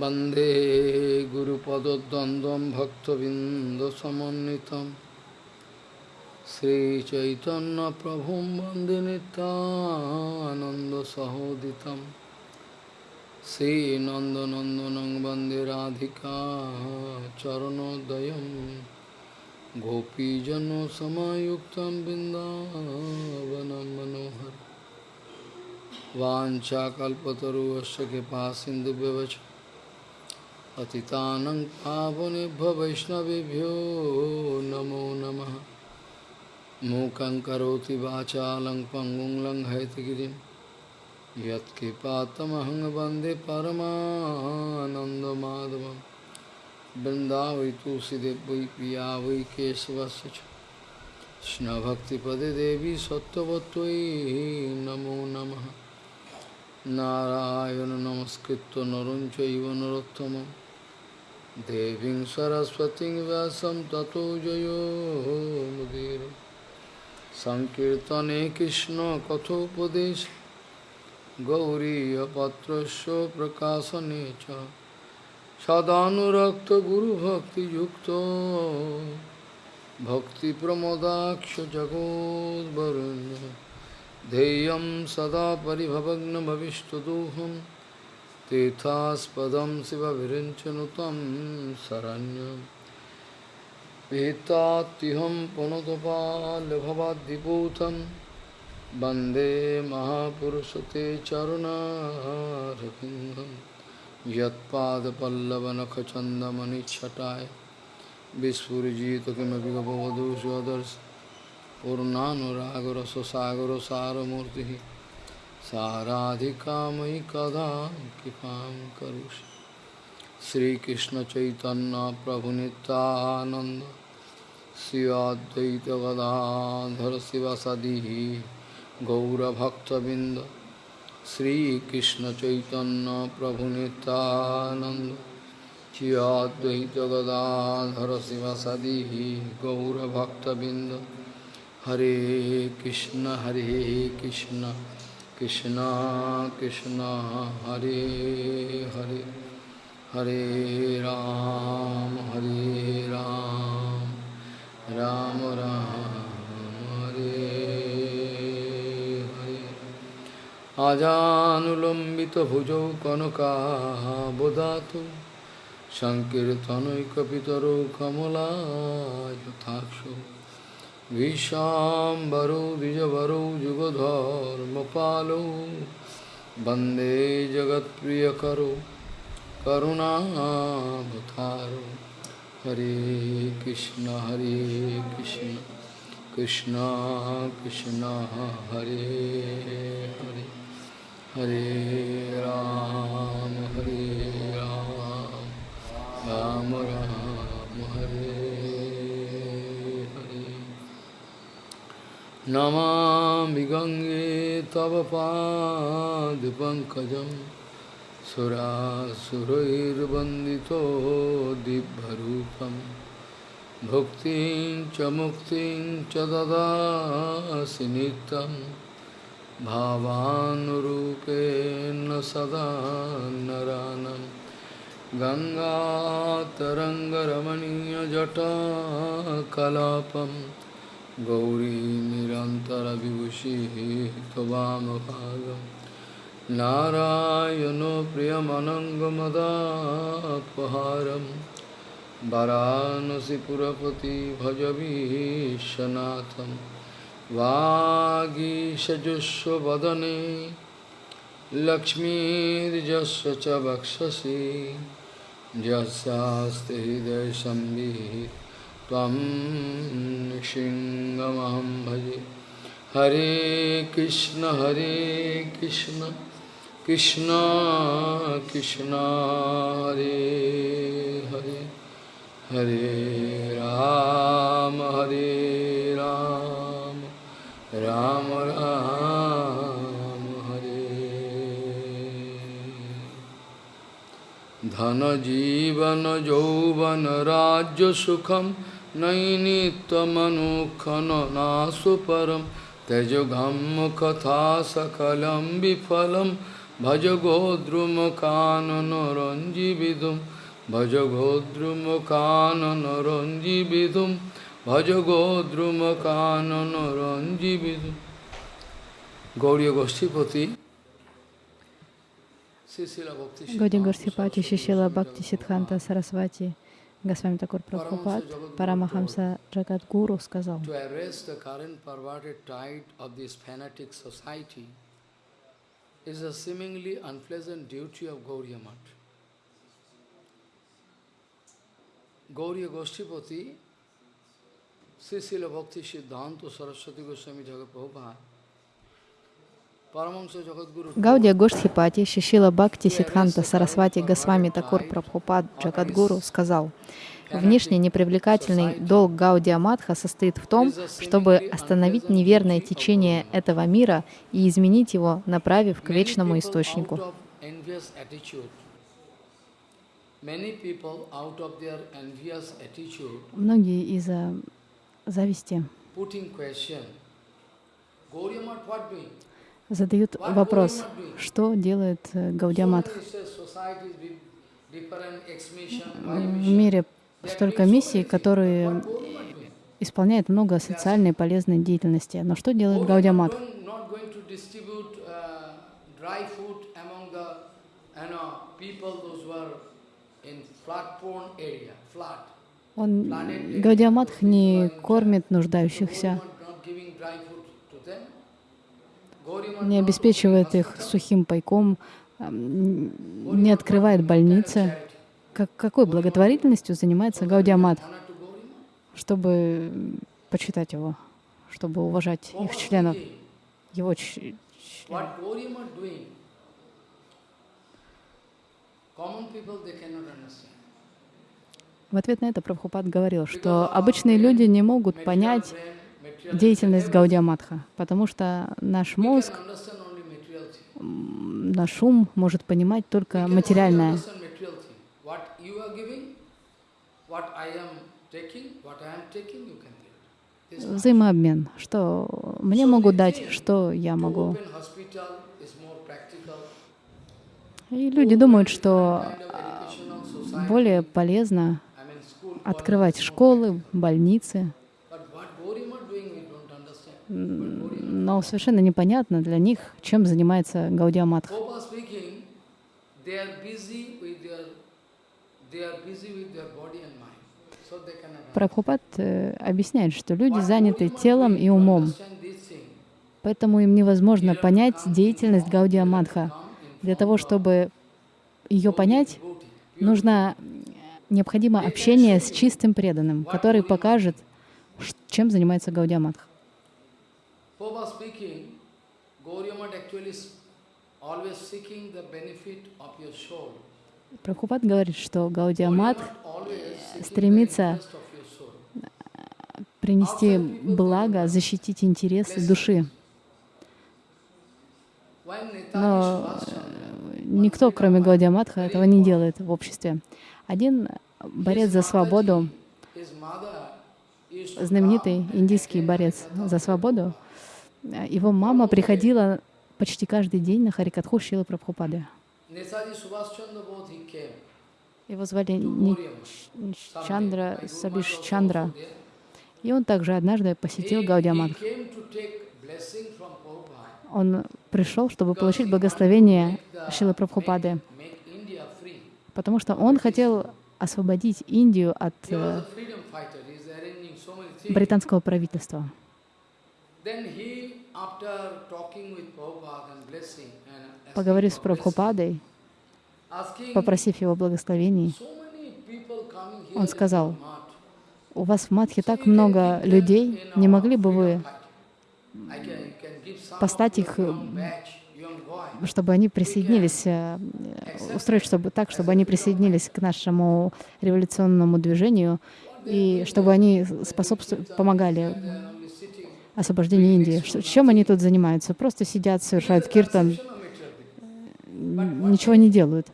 वंदे गुरुपदद्वन्द्वं भक्तबिन्दसमन्वितं श्रीचैतन्यप्रभुं वंदे नितानन्दसहोदितं श्रीनन्दनन्दनं वंदे राधिका चरणोदयं गोपीजनसमायुक्तं बिन्दावनं मनोहर वाञ्छाकल्पतरुवश्च कृपा सिन्धुव्यवच पतितानं पावनेभ्यो वैष्णवेभ्यो नमो नमः मूकं करोति वाचालं पङ्गुं लङ्घयतिगिरिं यत्कृपातमहं वन्दे परमानन्दमाधवं वृन्दावै तुलसीदेव वै पिया वै केशवस्य च कृष्णभक्तिपदे देवी सत्त्ववत्त्वयि नमो नमः नारायण नमस्कृत्य नरं चैव नरोत्तमं देवीं सरस्वतीं व्यासं ततो जयो मुदीर सङ्कीर्तने कृष्णकथोपदेश गौरीयपत्रस्य प्रकाशने च सदानुरक्तगुरुभक्तियुक्तो भक्तिप्रमोदाक्ष जगोद्वरुण्य ध्येयं सदा परिभवग्नभविष्टदोहं तीर्थास्पदं शिवविरिञ्चनुतं शरण्यं पीतात्युहं पुनतपाल्भवाद्दिपूतं वंदे महापुरुषते चरुणारविन्दं यत्पादपल्लवनखचन्दमनिच्छटाय विस्फुरिजित किमपि गपवधू स्वदर्श पूर्णानुरागरससागर साराधिकामयि कदा कृपां करोषि। श्रीकृष्णचैतन्यप्रभुनितानन्द श्रीवाद्वैतगदाधर शिवसदिः, गौरभक्तबिन्द। गदाधर शिव सदी गौरभक्तबिंद हरे कृष्ण हरे Krishna. Krishna Krishna Hare Hare Hare Ram Hare Ram Ram Ram Hare Hare Ajanulambita Bhujo kanaka bodhatu Sankirtanaikapitaro kamala yathakshu विशाम्बरो, द्विजवरो युगधर्मपालो वंदे जगत्प्रियकरो, करुणावतारो। हरे कृष्ण हरे कृष्ण कृष्ण कृष्ण, हरे हरे हरे राम हरे राम राम राम हरे नमामि गङ्गे तव पादपङ्कजं सुरासुरैर्वन्दितो दिव्यरूपं। भुक्तिं च मुक्तिं च ददासि नित्यं। भावानुरूपेण सदा नरानं। गङ्गातरङ्गरमणीयजटाकलापम्। गौरी निरन्तरविभूषिः त्ववामभागं नारायणो प्रियमनङ्गमदापहारं वरानसिपुरपति भजवीशनाथं वागीशजुष्वदने लक्ष्मीर्जस्य च वक्षसि यस्यास्ति हृदयसंवित् त्वं सिंहमहं भजे। हरे कृष्ण हरे कृष्ण कृष्ण कृष्ण, हरे हरे। हरे राम हरे राम राम राम, हरे। धन जीवन, यौवन, राज्य सुखम नैनीतमनुखननाशु परं तेजोघम्मकथा सकलं विफलं भजगोद्रुमकाननरञ्जीविदुं भजगोद्रुमकाननरञ्जीविदुं भजगोद्रुमकाननरञ्जीविदुं Gauriya Goshtipati Gauriya Goshtipati Shishila Bhakti Siddhanta Sarasvati Госвами Такур Прабхупад, Парамахамса Джагадгуру сказал, is a seemingly unpleasant duty of Gauriya Math. Gauriya Goshtipati, Srisila Bhakti Siddhanta Saraswati Goswami Jagat Prabhupada, Гаудия Гоштхипати, Шишила Бхакти Сидханта Сарасвати Госвами Такур Прабхупад Джагадгуру сказал, Внешне непривлекательный долг Гаудия Матха состоит в том, чтобы остановить неверное течение этого мира и изменить его, направив к вечному источнику. Многие из-за зависти задают вопрос, что делает э, Гаудиаматх. В мире столько миссий, которые исполняют много социальной полезной деятельности. Но что делает Гаудиаматх? Он, Гаудиаматх не кормит нуждающихся, не обеспечивает их сухим пайком, не открывает больницы. Как, какой благотворительностью занимается Гаудиамат, чтобы почитать его, чтобы уважать их членов, его членов? В ответ на это Прабхупад говорил, что обычные люди не могут понять деятельность Гаудиаматха, потому что наш мозг, наш ум может понимать только материальное. Взаимообмен. Что мне могут дать, что я могу. И люди думают, что более полезно открывать школы, больницы, но совершенно непонятно для них, чем занимается Гаудия Матха. Прабхупад э, объясняет, что люди заняты телом и умом, поэтому им невозможно понять деятельность Гаудия Мадха. Для того, чтобы ее понять, нужно необходимо общение с чистым преданным, который покажет, чем занимается Гаудия Мадха. Прабхупад говорит, что Гаудиамат стремится принести благо, защитить интересы души. Но никто, кроме Гаудиаматха, этого не делает в обществе. Один борец за свободу, знаменитый индийский борец за свободу, его мама приходила почти каждый день на Харикатху Шилы Прабхупады. Его звали Чандра Сабиш Чандра. И он также однажды посетил Гаудиамадх. Он пришел, чтобы получить благословение Шилы Прабхупады, потому что он хотел освободить Индию от э, британского правительства. Поговорив с Прабхупадой, попросив его благословений, он сказал, у вас в Мадхе так много людей, не могли бы вы послать их, чтобы они присоединились, э, устроить чтобы, так, чтобы они присоединились к нашему революционному движению, и чтобы они способствовали, помогали освобождению Индии. Чем они тут занимаются? Просто сидят, совершают киртан, ничего не делают.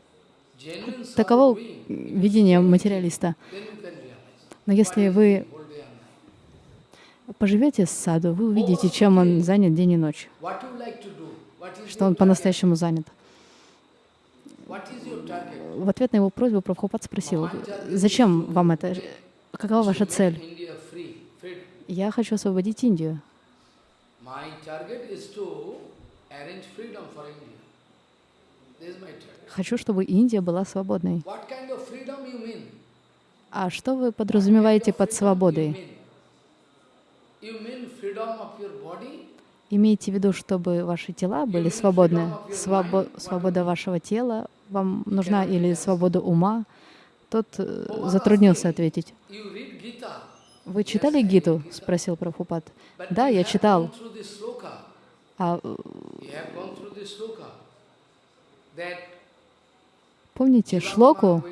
Таково видение материалиста. Но если вы поживете с саду, вы увидите, чем он занят день и ночь, что он по-настоящему занят. В ответ на его просьбу Прабхупад спросил, зачем вам это? Какова ваша цель? Я хочу освободить Индию. Хочу, чтобы Индия была свободной. А что вы подразумеваете под свободой? Имейте в виду, чтобы ваши тела были свободны. Свобо- свобода вашего тела вам нужна или свобода ума? Тот э, затруднился ответить. Вы читали Гиту? спросил Прабхупад. Да, я читал. А э, помните шлоку,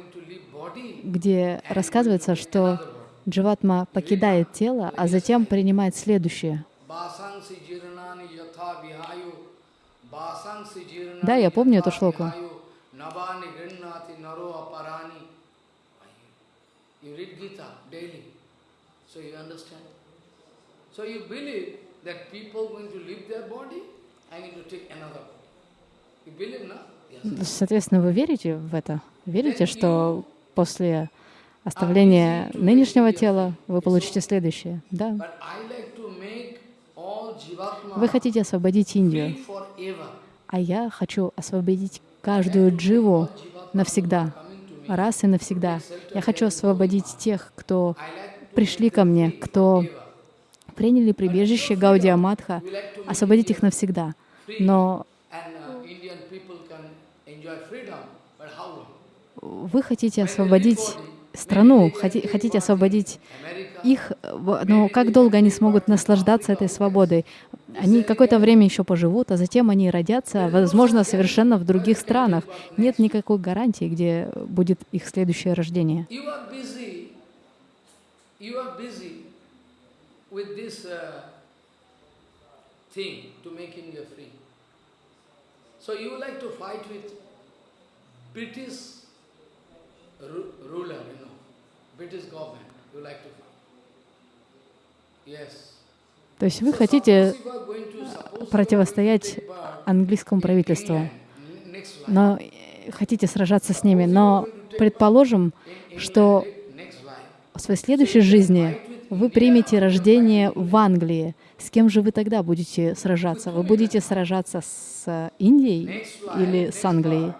где рассказывается, что. Дживатма покидает тело, а затем принимает следующее. Да, я помню эту шлоку. So you understand. So you believe that people going to leave their body and going to take another body. You believe, no? Соответственно, вы верите в это? Верите, что после оставления нынешнего тела вы получите следующее? Да. Вы хотите освободить Индию, а я хочу освободить каждую дживу навсегда, раз и навсегда. Я хочу освободить тех, кто пришли ко мне, кто приняли прибежище make освободить их навсегда. Но вы хотите освободить страну, хоти- хотите освободить их, но как долго они смогут наслаждаться этой свободой? Они какое-то время еще поживут, а затем они родятся, возможно, совершенно в других странах. Нет никакой гарантии, где будет их следующее рождение. You are busy. With this uh, thing to make India free. So you like to fight with British ru- ruler, you know, British government. You like to fight. Yes. То есть вы хотите противостоять английскому правительству, но э, хотите сражаться с ними, но предположим, что. В своей следующей жизни вы примете рождение в Англии. С кем же вы тогда будете сражаться? Вы будете сражаться с Индией или с Англией?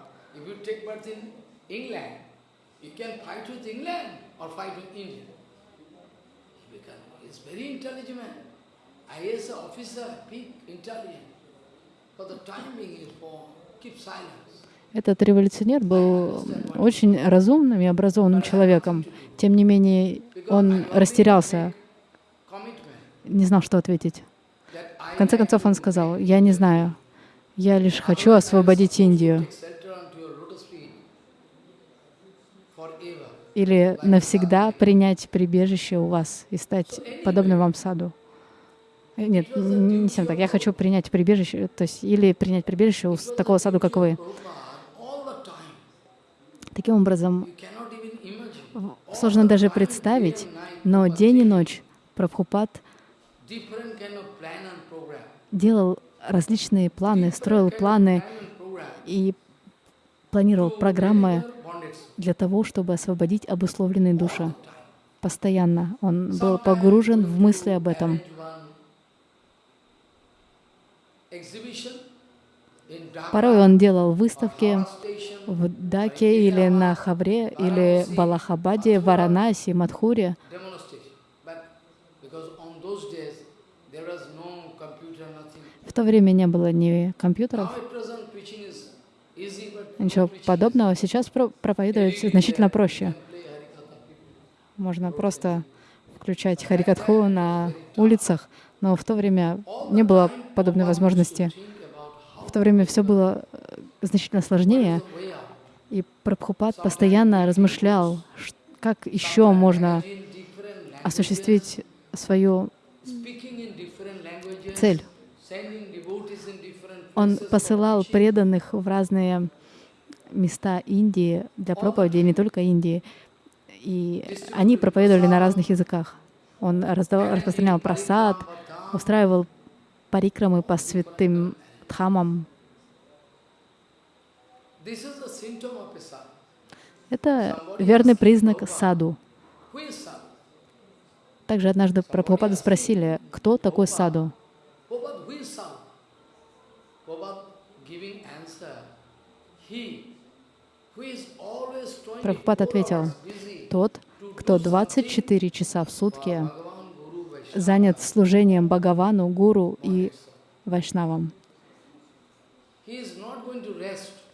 IAS officer, big, intelligent. For the time being is keep silence. Этот революционер был очень разумным и образованным человеком. Тем не менее, он растерялся, не знал, что ответить. В конце концов он сказал, я не знаю, я лишь хочу освободить Индию. или навсегда принять прибежище у вас и стать подобным вам саду. Нет, не совсем так. Я хочу принять прибежище, то есть или принять прибежище у такого саду, как вы. Prabhupada, all the time, Таким образом, сложно даже представить, но день и ночь Прабхупад делал различные планы, строил планы и планировал программы для того, чтобы освободить обусловленные души. Постоянно он был погружен в мысли об этом. Порой он делал выставки в Даке или на Хавре, или в Аллахабаде, Варанаси, Мадхуре. В то время не было ни компьютеров, ничего подобного. Сейчас про- проповедовать значительно проще. Можно просто включать Харикатху на улицах, но в то время не было подобной возможности. В то время все было э, значительно сложнее, и Прабхупад постоянно размышлял, как еще можно осуществить свою цель. Он посылал преданных в разные места Индии для проповеди, не только Индии. И они проповедовали на разных языках. Он распространял просад, устраивал парикрамы по святым дхамам. Это верный признак саду. Также однажды Прабхупаду спросили, кто такой саду? Prabhupada, who is sadhu? Prabhupada giving answer. He who is always 24 Прабхупад ответил, тот, кто 24 часа в сутки занят служением Бхагавану, Гуру и Вайшнавам, He is not going to rest.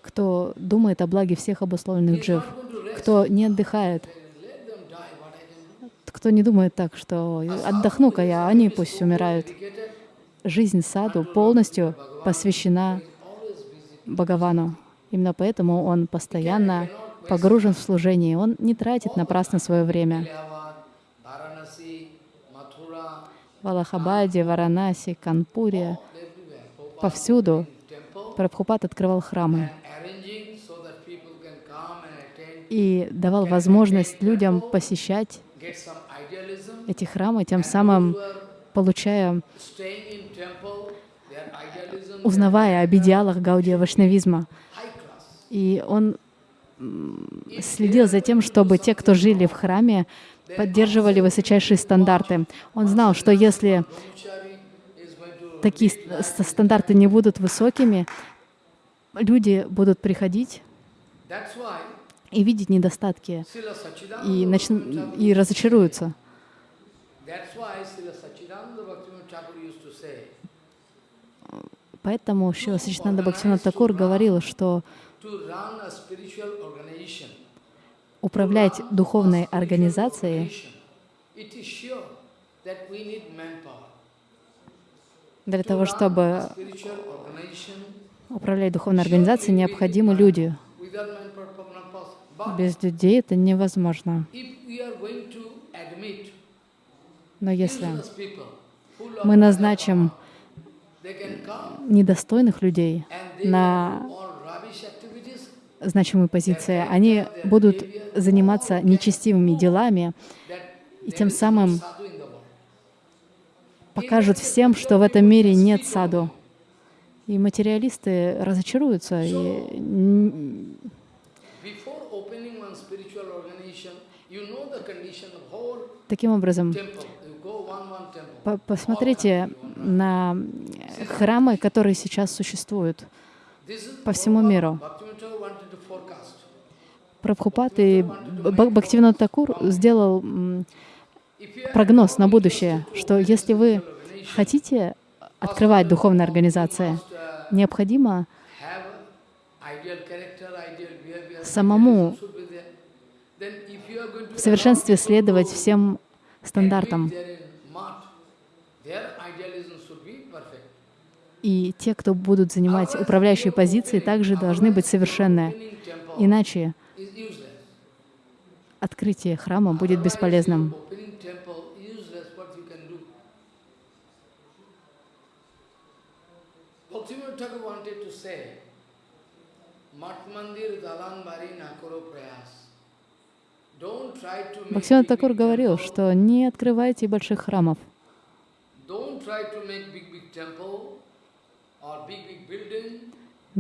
Кто думает о благе всех обусловленных джив, кто не отдыхает, кто не думает так, что отдохну-ка я, они пусть умирают. Жизнь саду полностью посвящена. Бхагавану. Именно поэтому он постоянно погружен в служение, он не тратит напрасно свое время. В Аллахабаде, Варанаси, Канпуре, повсюду Прабхупад открывал храмы и давал возможность людям посещать эти храмы, тем самым получая, узнавая об идеалах Гаудия Вашнавизма. И он следил за тем, чтобы те, кто жили в храме, поддерживали высочайшие стандарты. Он знал, что если Brahmachari is going to такие ст- ст- стандарты не будут высокими, люди будут приходить и видеть недостатки и, начн- и разочаруются. Поэтому Шила Сачитанда Бхактивинод Такур говорил, что управлять духовной организацией it is sure that we need manpower. Для того, чтобы управлять духовной организацией, необходимы люди. Без людей это невозможно. Но если мы назначим недостойных людей на значимые позиции, они будут заниматься нечестивыми делами и тем самым sadhu in the world. Покажут всем, что в этом мире нет саду. И материалисты разочаруются. И таким образом, по- посмотрите на храмы, которые сейчас существуют по всему миру. Прабхупад и Б- Бхактивинод Такур сделал прогноз на будущее, что если вы хотите открывать духовные организации, необходимо самому в совершенстве следовать всем стандартам. И те, кто будут занимать управляющие позиции, также должны быть совершенны. Иначе открытие храма будет бесполезным. Opening temple useless. What you can do? Bhaktivinoda Thakur wanted to say, Mat mandir dalan bari na karo prayas. Don't try to make Бхактивинод big, Такур big говорил, temple. что не открывайте больших храмов, Don't try to make big big temple or big big building. не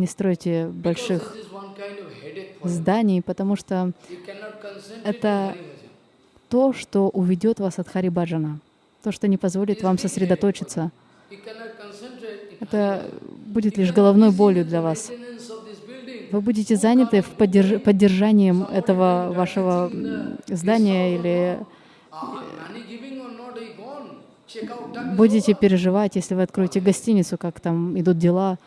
стройте Because больших this is one kind of headache for you. зданий, потому что Это то, что уведет вас от Харибаджана, то, что не позволит вам сосредоточиться, это будет лишь головной болью для вас. Вы будете заняты в поддерж- поддержанием этого вашего здания или that. будете переживать, если вы откроете гостиницу, как там идут дела,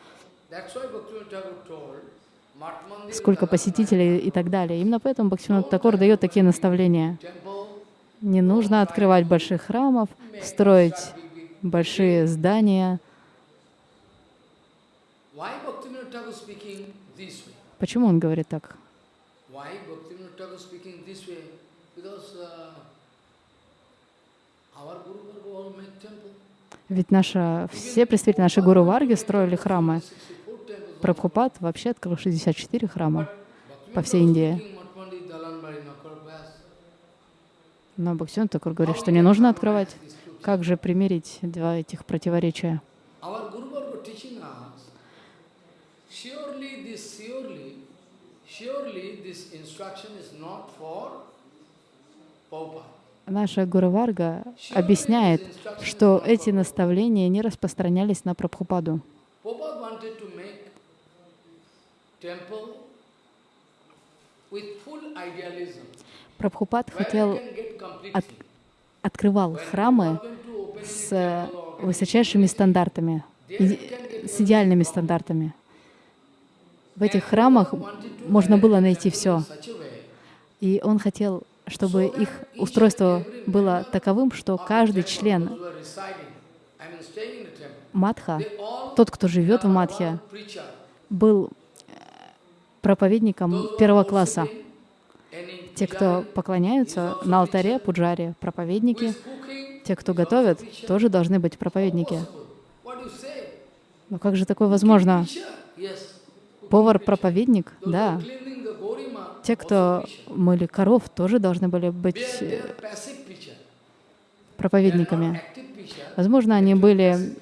сколько посетителей и так далее. Именно поэтому Бхактивинод Такур дает такие наставления. Не нужно открывать больших храмов, строить большие здания. Why Bhaktivinoda Thakur speaking this way? Почему он говорит так? Uh. Ведь наша, все представители нашей Гуру Варги строили храмы. 64 temples. Прабхупад вообще открыл 64 храма по всей Индии. Но Бхактивинод Такур говорит, что не нужно открывать. Как же примирить два этих противоречия? Our Guru Varga teaching us, surely this surely surely this instruction is not for Prabhupada. Наша Гуру Варга объясняет, что эти наставления не распространялись на Прабхупаду. Прабхупад хотел, от- открывал храмы с высочайшими стандартами, с идеальными стандартами. В этих храмах можно было найти все. И он хотел, чтобы их устройство было таковым, что каждый член матха, тот, кто живет в матхе, был э, проповедником первого класса. Те, кто поклоняются на алтаре, пуджари, проповедники, те, кто готовят, тоже должны быть проповедники. Но как же такое возможно? Повар-проповедник? Да. Те, кто мыли коров, тоже должны были быть э, проповедниками. Возможно, они были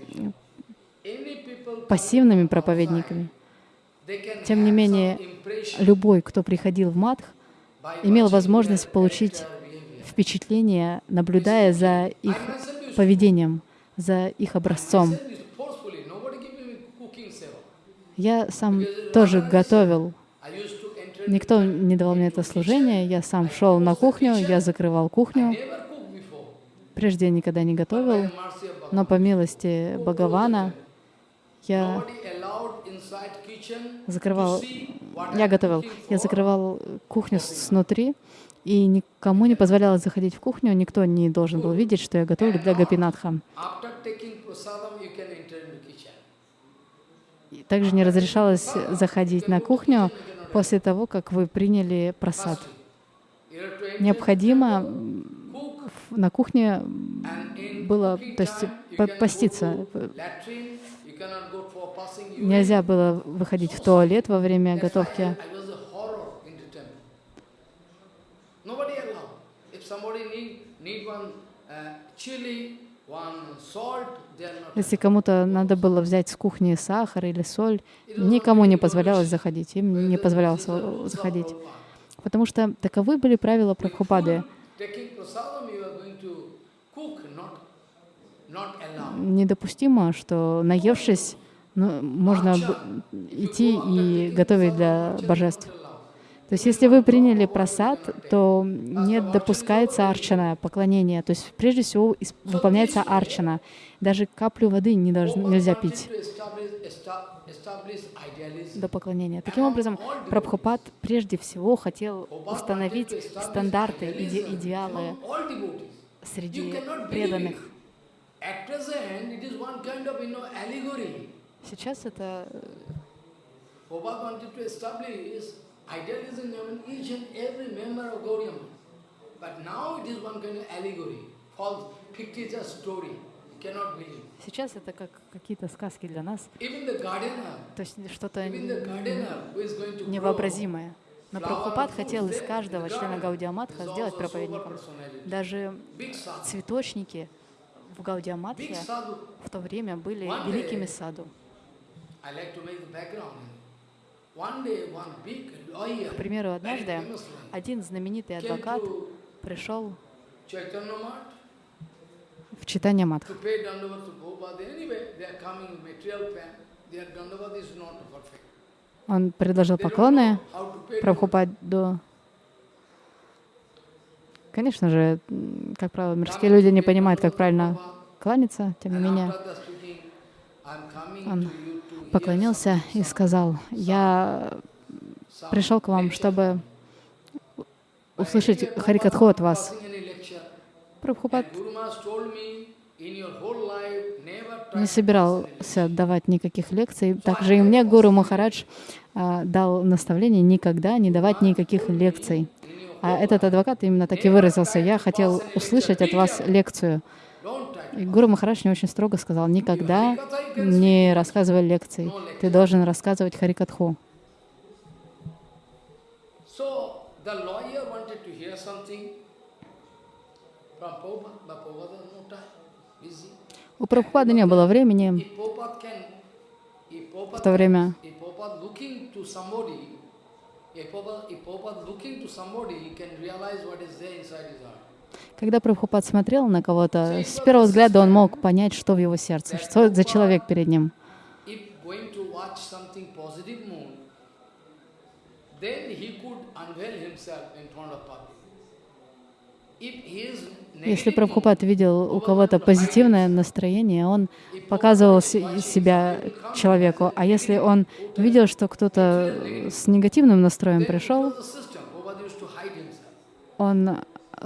пассивными проповедниками. Тем не менее, любой, кто приходил в матх, by имел возможность получить впечатление, наблюдая за их поведением, за их образцом. Я сам тоже готовил. Никто не давал мне это служение. Я сам шел на кухню, я закрывал кухню. Прежде я никогда не готовил, но по милости Бхагавана я закрывал, я готовил, я закрывал кухню снутри, и никому не позволялось заходить в кухню, никто не должен был видеть, что я готовлю для Гапинатха. After taking prasadam, you can enter in the kitchen. И Также не разрешалось заходить на кухню после того, как вы приняли просад. Необходимо на кухне было, то есть поститься. Нельзя было выходить в туалет во время готовки. Need one uh, chili, Если кому-то надо было взять с кухни сахар или соль, никому не позволялось заходить, им не позволялось заходить. Потому что таковы были правила Прабхупады. Недопустимо, что наевшись, ну, можно идти и готовить для божеств. То есть если вы приняли просад, то не допускается арчана, поклонение. То есть прежде всего выполняется арчана. Даже каплю воды не должно, нельзя пить до поклонения. Таким образом, Прабхупад прежде всего хотел установить стандарты, иде- идеалы среди преданных. Сейчас это э, idealism in each and every member of Gaudiya Math. But now it is one kind of allegory, false, fictitious story. Сейчас это как какие-то сказки для нас, то есть что-то невообразимое. Но Прабхупад хотел из каждого члена Гаудиаматха сделать проповедником. Даже цветочники в Гаудиаматхе в то время были великими саду. К примеру, однажды один знаменитый адвокат пришел в читание perfect. Он предложил поклоны. Прабхупаду. Конечно же, как правило, мирские люди не понимают, как правильно кланяться, тем не менее. Он поклонился и сказал, я пришел к вам, чтобы услышать Харикатху от вас. Прабхупад не собирался давать никаких лекций. Также и мне Гуру Махарадж а, дал наставление никогда не давать никаких лекций. А этот адвокат именно так и выразился. Я хотел услышать от вас лекцию. И Гуру Махарадж мне очень строго сказал, никогда не рассказывай лекций. Ты должен рассказывать Харикатху. У Прабхупады не было времени. В то время if Prabhupada looking to somebody, he can realize what is there inside his heart. Когда Прабхупад смотрел на кого-то, с первого взгляда он мог понять, что в его сердце, что за человек перед ним. Если Прабхупад видел у кого-то позитивное настроение, он показывал се- себя человеку. А если он видел, что кто-то с негативным настроем пришел, он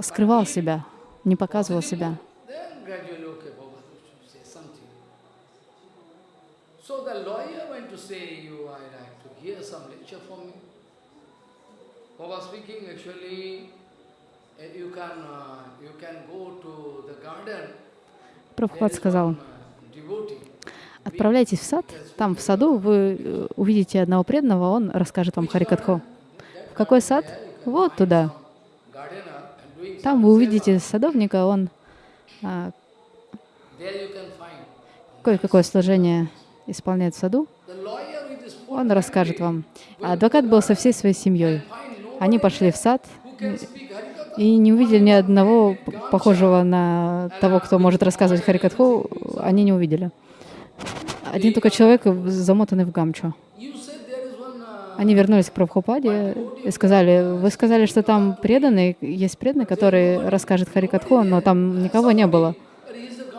скрывал себя, не показывал себя. So the lawyer went to say, you, I like to hear some lecture from you. Prabhupada speaking, actually, eh, you can, uh, you can go to the garden. There Прабхупад is сказал, uh, отправляйтесь в сад, там в саду вы э, увидите одного преданного, он расскажет вам Харикатху. В какой сад? Вот туда. Там вы увидите садовника, он а, кое-какое служение исполняет в саду, он расскажет вам. А адвокат был со всей своей семьей. Они пошли в сад и не увидели ни одного похожего на того, кто может рассказывать Харикатху, они не увидели. Один только человек замотанный в гамчу. You said there is one uh, Они вернулись к Прабхупаде и сказали, вы сказали, что там преданный, есть преданный, который расскажет Харикатху, но там никого не было.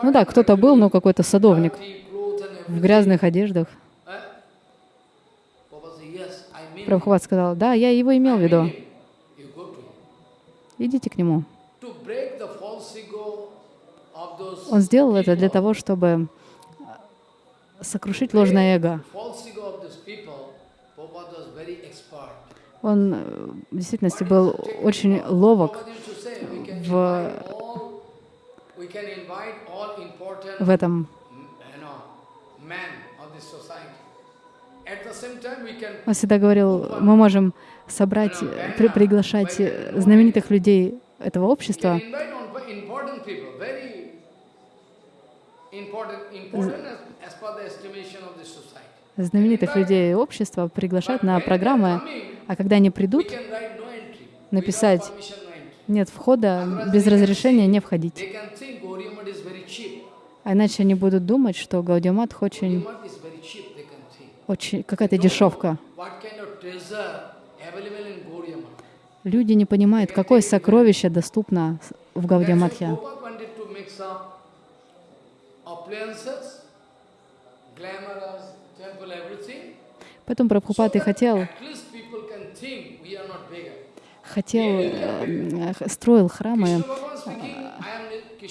Ну да, кто-то был, но какой-то садовник в грязных одеждах. Прабхупад сказал, да, я его имел в виду. Идите к нему. Он сделал это для того, чтобы сокрушить ложное эго. false ego of these people, Prabhupada was very expert. Он э, в действительности был очень ловок в, в этом. Он всегда говорил, мы можем собрать, э, при- приглашать э, знаменитых людей этого общества, знаменитых людей общества приглашать на программы, а когда они придут, написать нет входа, без разрешения не входить. А иначе они будут думать, что Гаудиамат очень, очень какая-то дешевка. Люди не понимают, какое сокровище доступно в Гаудиаматхе. Appliances, glamorous. Поэтому Прабхупад и хотел, хотел, э, х- строил храмы,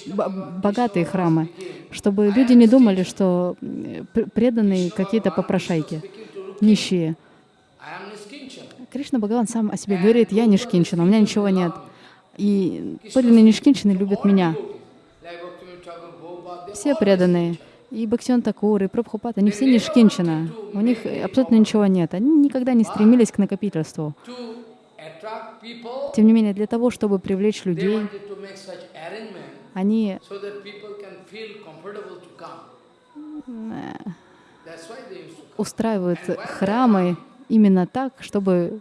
Bhagavan, богатые храмы, чтобы люди не думали, что э, пр- преданные какие-то попрошайки, нищие. Кришна Бхагаван сам о себе говорит, я Нишкинчина, у меня ничего нет. И подлинные Нишкинчины любят меня. Все преданные. И Бхактиван Такур, и Прабхупад, они все Нишкинчина. У них абсолютно ничего нет. Они никогда не стремились к накопительству. Тем не менее, для того, чтобы привлечь людей, они устраивают храмы именно так, чтобы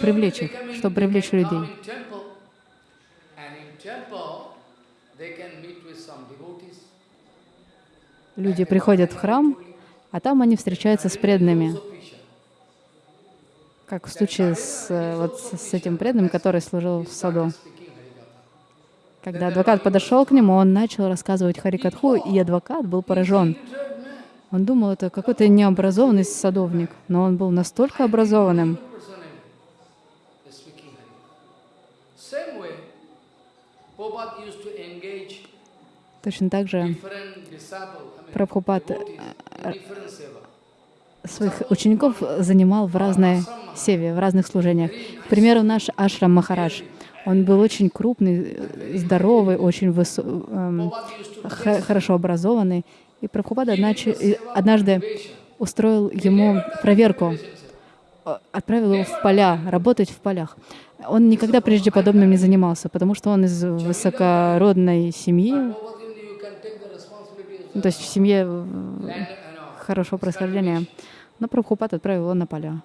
привлечь их, чтобы привлечь людей. they can meet with some devotees. Люди приходят в храм, а там они встречаются с преданными. Как в случае с, э, вот с этим преданным, который служил в саду. Когда адвокат подошел к нему, он начал рассказывать Харикатху, и адвокат был поражен. Он думал, это какой-то необразованный садовник, но он был настолько образованным. Точно так же Прабхупад seva. своих учеников занимал в разной севе, в разных служениях. К примеру, наш Ашрам Махарадж. Он был очень крупный, э, здоровый, очень высо- эм, хорошо образованный. И Прабхупада однажды устроил ему проверку, э, отправил его в поля, работать в полях. Он никогда прежде подобным не занимался, потому что он из высокородной семьи, Prabhupada, you can take the responsibility as ну, то есть в семье э, хорошего происхождения. Но Прабхупад отправил его на поля.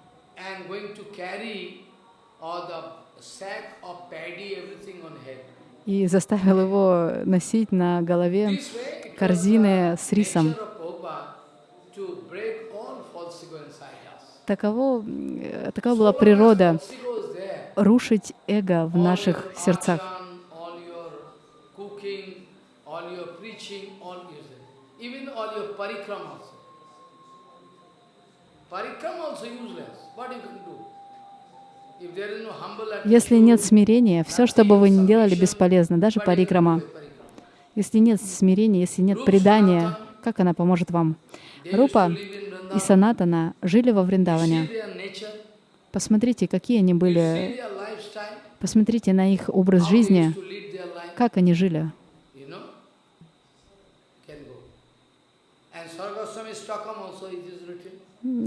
и заставил его носить на голове корзины с рисом. Таково, э, такова была природа рушить эго в наших сердцах. action, all your Если нет смирения, все, что бы вы ни делали, бесполезно, даже парикрама. Если нет смирения, если нет предания, как она поможет вам? Рупа и. Санатана жили во Вриндаване. Посмотрите, какие они были, посмотрите на их образ жизни, как они жили. you know, can go. And Sargaswami Stockholm also it is written. М,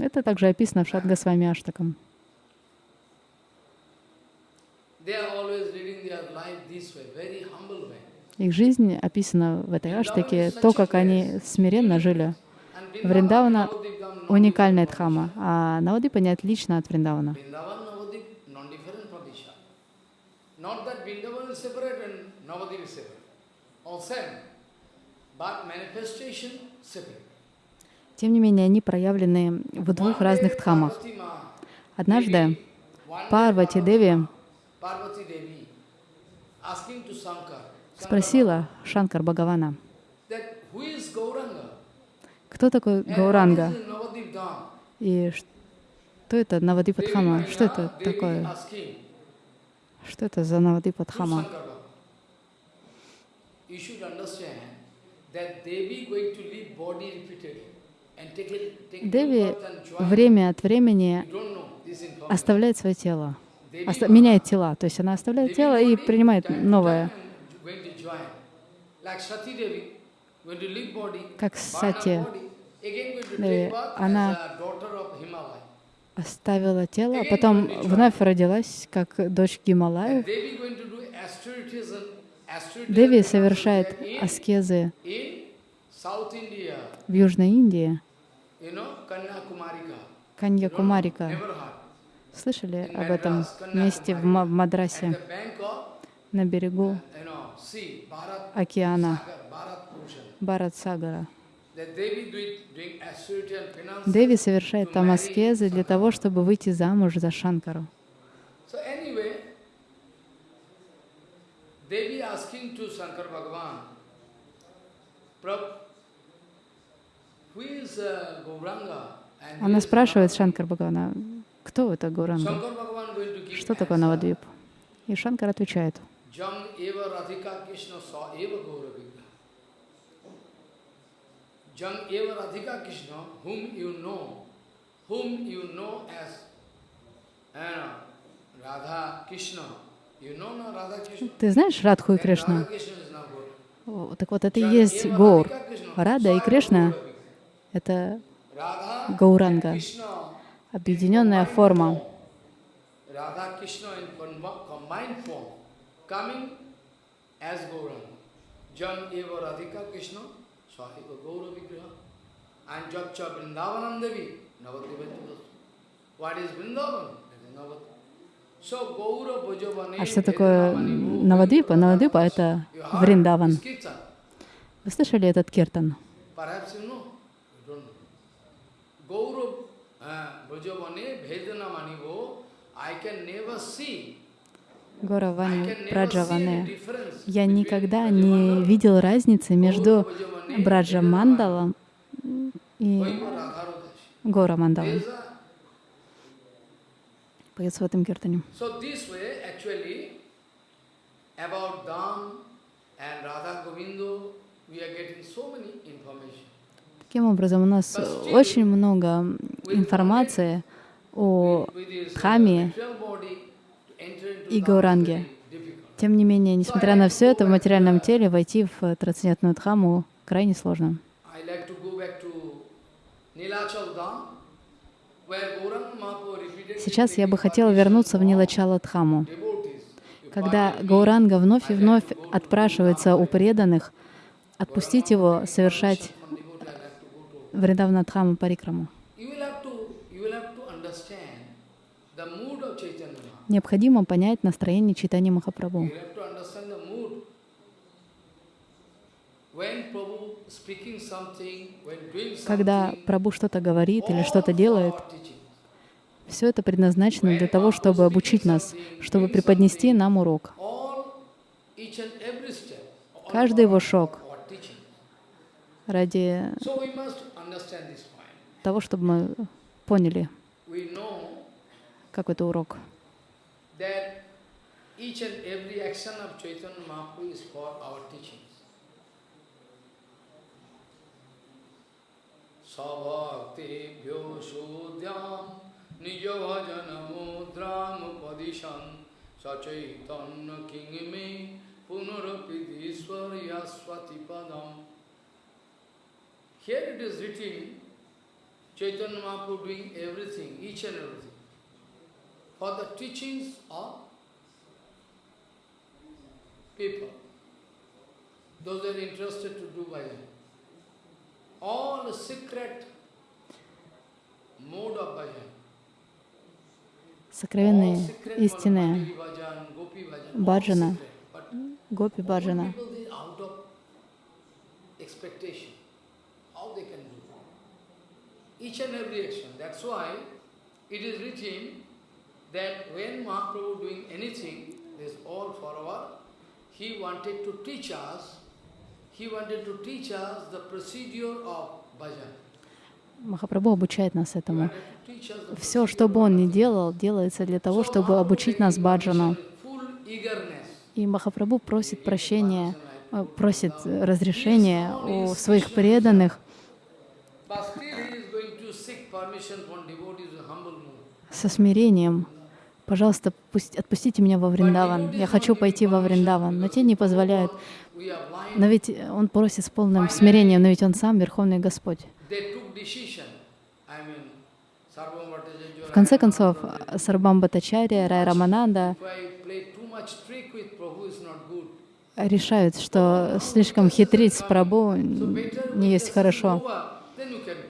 Это также описано в Шадгасвами Аштакам. Way, very humble way. Их жизнь описана в этой Аштаке, то, как они смиренно жили. Вриндавана уникальная дхама, а Навадипа не отлично от Вриндавана. But manifestation separate. Тем не менее, они проявлены в двух разных дхамах. Однажды Парвати Деви спросила Шанкар Бхагавана, кто такой Гауранга и что это Навадипа Devi Дхама, Maina, что это такое, что это за Навадипа to Дхама. Shankar Baba. You should understand that Devi going to leave body repeatedly Деви время от времени оставляет свое тело, оста- меняет тела, то есть она оставляет тело и принимает новое. Как Сати Деви, она оставила тело, а потом вновь родилась как дочь Гималаев. Деви совершает аскезы в Южной Индии. Каньякумарика. Never heard. Слышали об этом месте в Мадрасе, на берегу океана. Барат-Сагара. Деви совершает там аскезы для того, чтобы выйти замуж за Шанкару. Devi asking to Shankar Bhagavan, Prabhu, who is uh, Gauranga? And who Она спрашивает Navadvip?" Шанкар Бхагавана, кто это Гуранга? Что такое. Навадвип? И Шанкар отвечает, Jam eva Radhika Krishna sa eva Gaura Vigna. Jam eva Radhika Krishna, whom you know, whom you know as uh, Radha Krishna. You know no Radha Krishna? ты знаешь Радху и Кришну? Так вот, это и есть Krishna, Рада и Кришна это Гауранга, объединенная форма. А что такое Навадвипа? Навадвипа — это Вриндаван. Вы слышали этот киртан? Perhaps you know, you don't know. Gaurav uh, Brajavane Vedana Manivo, I can never see, Гора I Вани can never see any Праджаване. difference Я никогда не видел разницы между Браджа Мандалом и. Гора Мандалом. Поется в этом киртане. About Dham and Radha Govindo, we are getting so many information. Таким образом, у нас очень много информации о Дхаме и Гауранге. Тем не менее, несмотря на все это, в материальном теле войти в трансцендентную Дхаму крайне сложно. Сейчас я бы хотела вернуться в Нилачала Дхаму. Когда Гауранга вновь и вновь отпрашивается у преданных отпустить его совершать From devotee, I like Дхаму Парикраму. Необходимо понять настроение читания Махапрабху. Когда Прабhu что-то говорит или что-то делает, все это предназначено для того, чтобы обучить нас, чтобы преподнести нам урок. Каждый его шаг. Ради того, чтобы мы поняли, We know как это урок. mudram padishan sachaitanya kingme punarapi swati padam. Here it is written, Chaitanya Mahaprabhu doing everything, each and everything, for the teachings of people, those that are interested to do bhajan. All the secret mode of bhajan, Сокровенные, all баджана, гопи баджана. people, they are out of expectation. How they can do? Each and every action. That's why it is written that when Mahaprabhu doing anything, this all for our, he wanted to teach us, he wanted to teach us the procedure of bhajan. Махапрабху обучает нас этому. Все, что бы он ни делал, делается для того, чтобы обучить нас баджану. И Махапрабху просит прощения, э, просит разрешения у своих преданных со смирением. Пожалуйста, пусть, отпустите меня во Вриндаван. Я хочу пойти во Вриндаван. Но те не позволяют. Но ведь он просит с полным смирением, но ведь он сам Верховный Господь. В конце концов, Сарбам Бхаттачарья, Рай Рамананда решают, что слишком хитрить с Прабу не есть хорошо. season over, then you can do.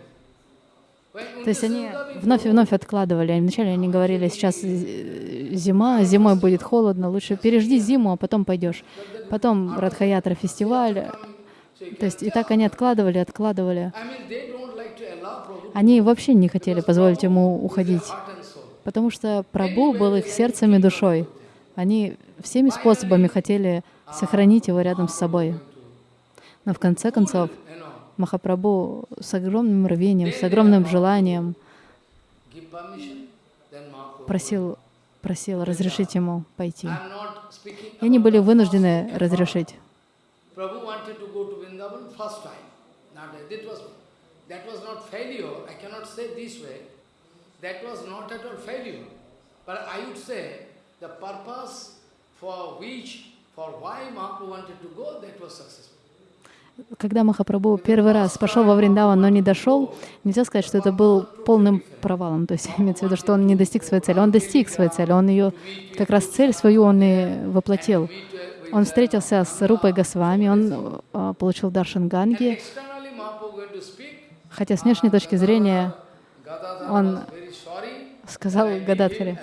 When- when То есть они вновь и вновь откладывали. Вначале они говорили, сейчас э, зима, зимой будет холодно, лучше пережди зиму, а потом пойдешь. Потом Радхаятра фестиваль. То есть и так они откладывали, откладывали. Они вообще не хотели позволить ему уходить, потому что Прабу был их сердцем и душой. Они всеми способами хотели сохранить его рядом с собой. Но в конце концов, Махапрабху с огромным рвением, с огромным желанием просил, просил разрешить ему пойти. И они были вынуждены разрешить. For which, for why Mahaprabhu wanted to go, that was successful. Когда Махапрабху первый раз пошел во Вриндаван, но не дошел, нельзя сказать, что это был полным провалом. То есть имеется в виду, что он не достиг своей цели. Он достиг своей цели. Он ее, как раз цель свою он и воплотил. Он встретился с Рупой Госвами, он э, получил Даршан Ганги, хотя с внешней точки зрения Он сказал Гададхаре.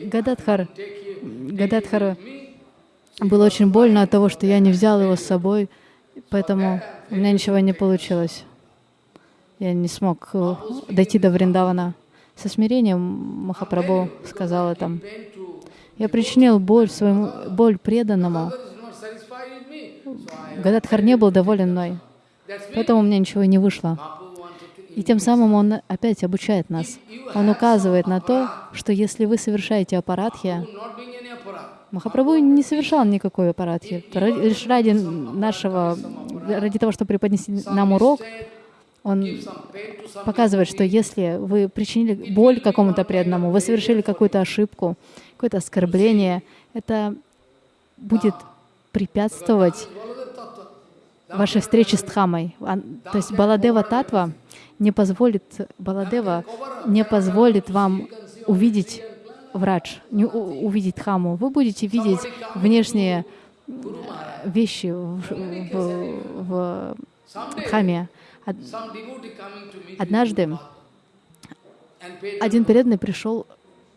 Гададхар, Take him, take Гададхар him with me. было очень больно от того, что я не взял его с собой, поэтому у меня ничего не получилось. Я не смог э, дойти до Вриндавана. Со смирением Махапрабху сказал это. Я причинил боль своему, боль преданному. Гададхар не был доволен мной, поэтому у меня ничего не вышло. И тем самым он опять обучает нас. Он указывает на то, что если вы совершаете аппаратхи, Махапрабху не совершал никакой аппаратхи. Лишь ради нашего, ради того, чтобы преподнести нам урок, он показывает, что если вы причинили боль какому-то преданному, вы совершили какую-то ошибку, какое-то оскорбление, это будет препятствовать вашей встрече с Дхамой. А, То есть Баладева Татва не позволит, Баладева не позволит вам увидеть врач, не у- увидеть Дхаму. Вы будете видеть внешние э, вещи в, в, в meet Однажды один преданный пришел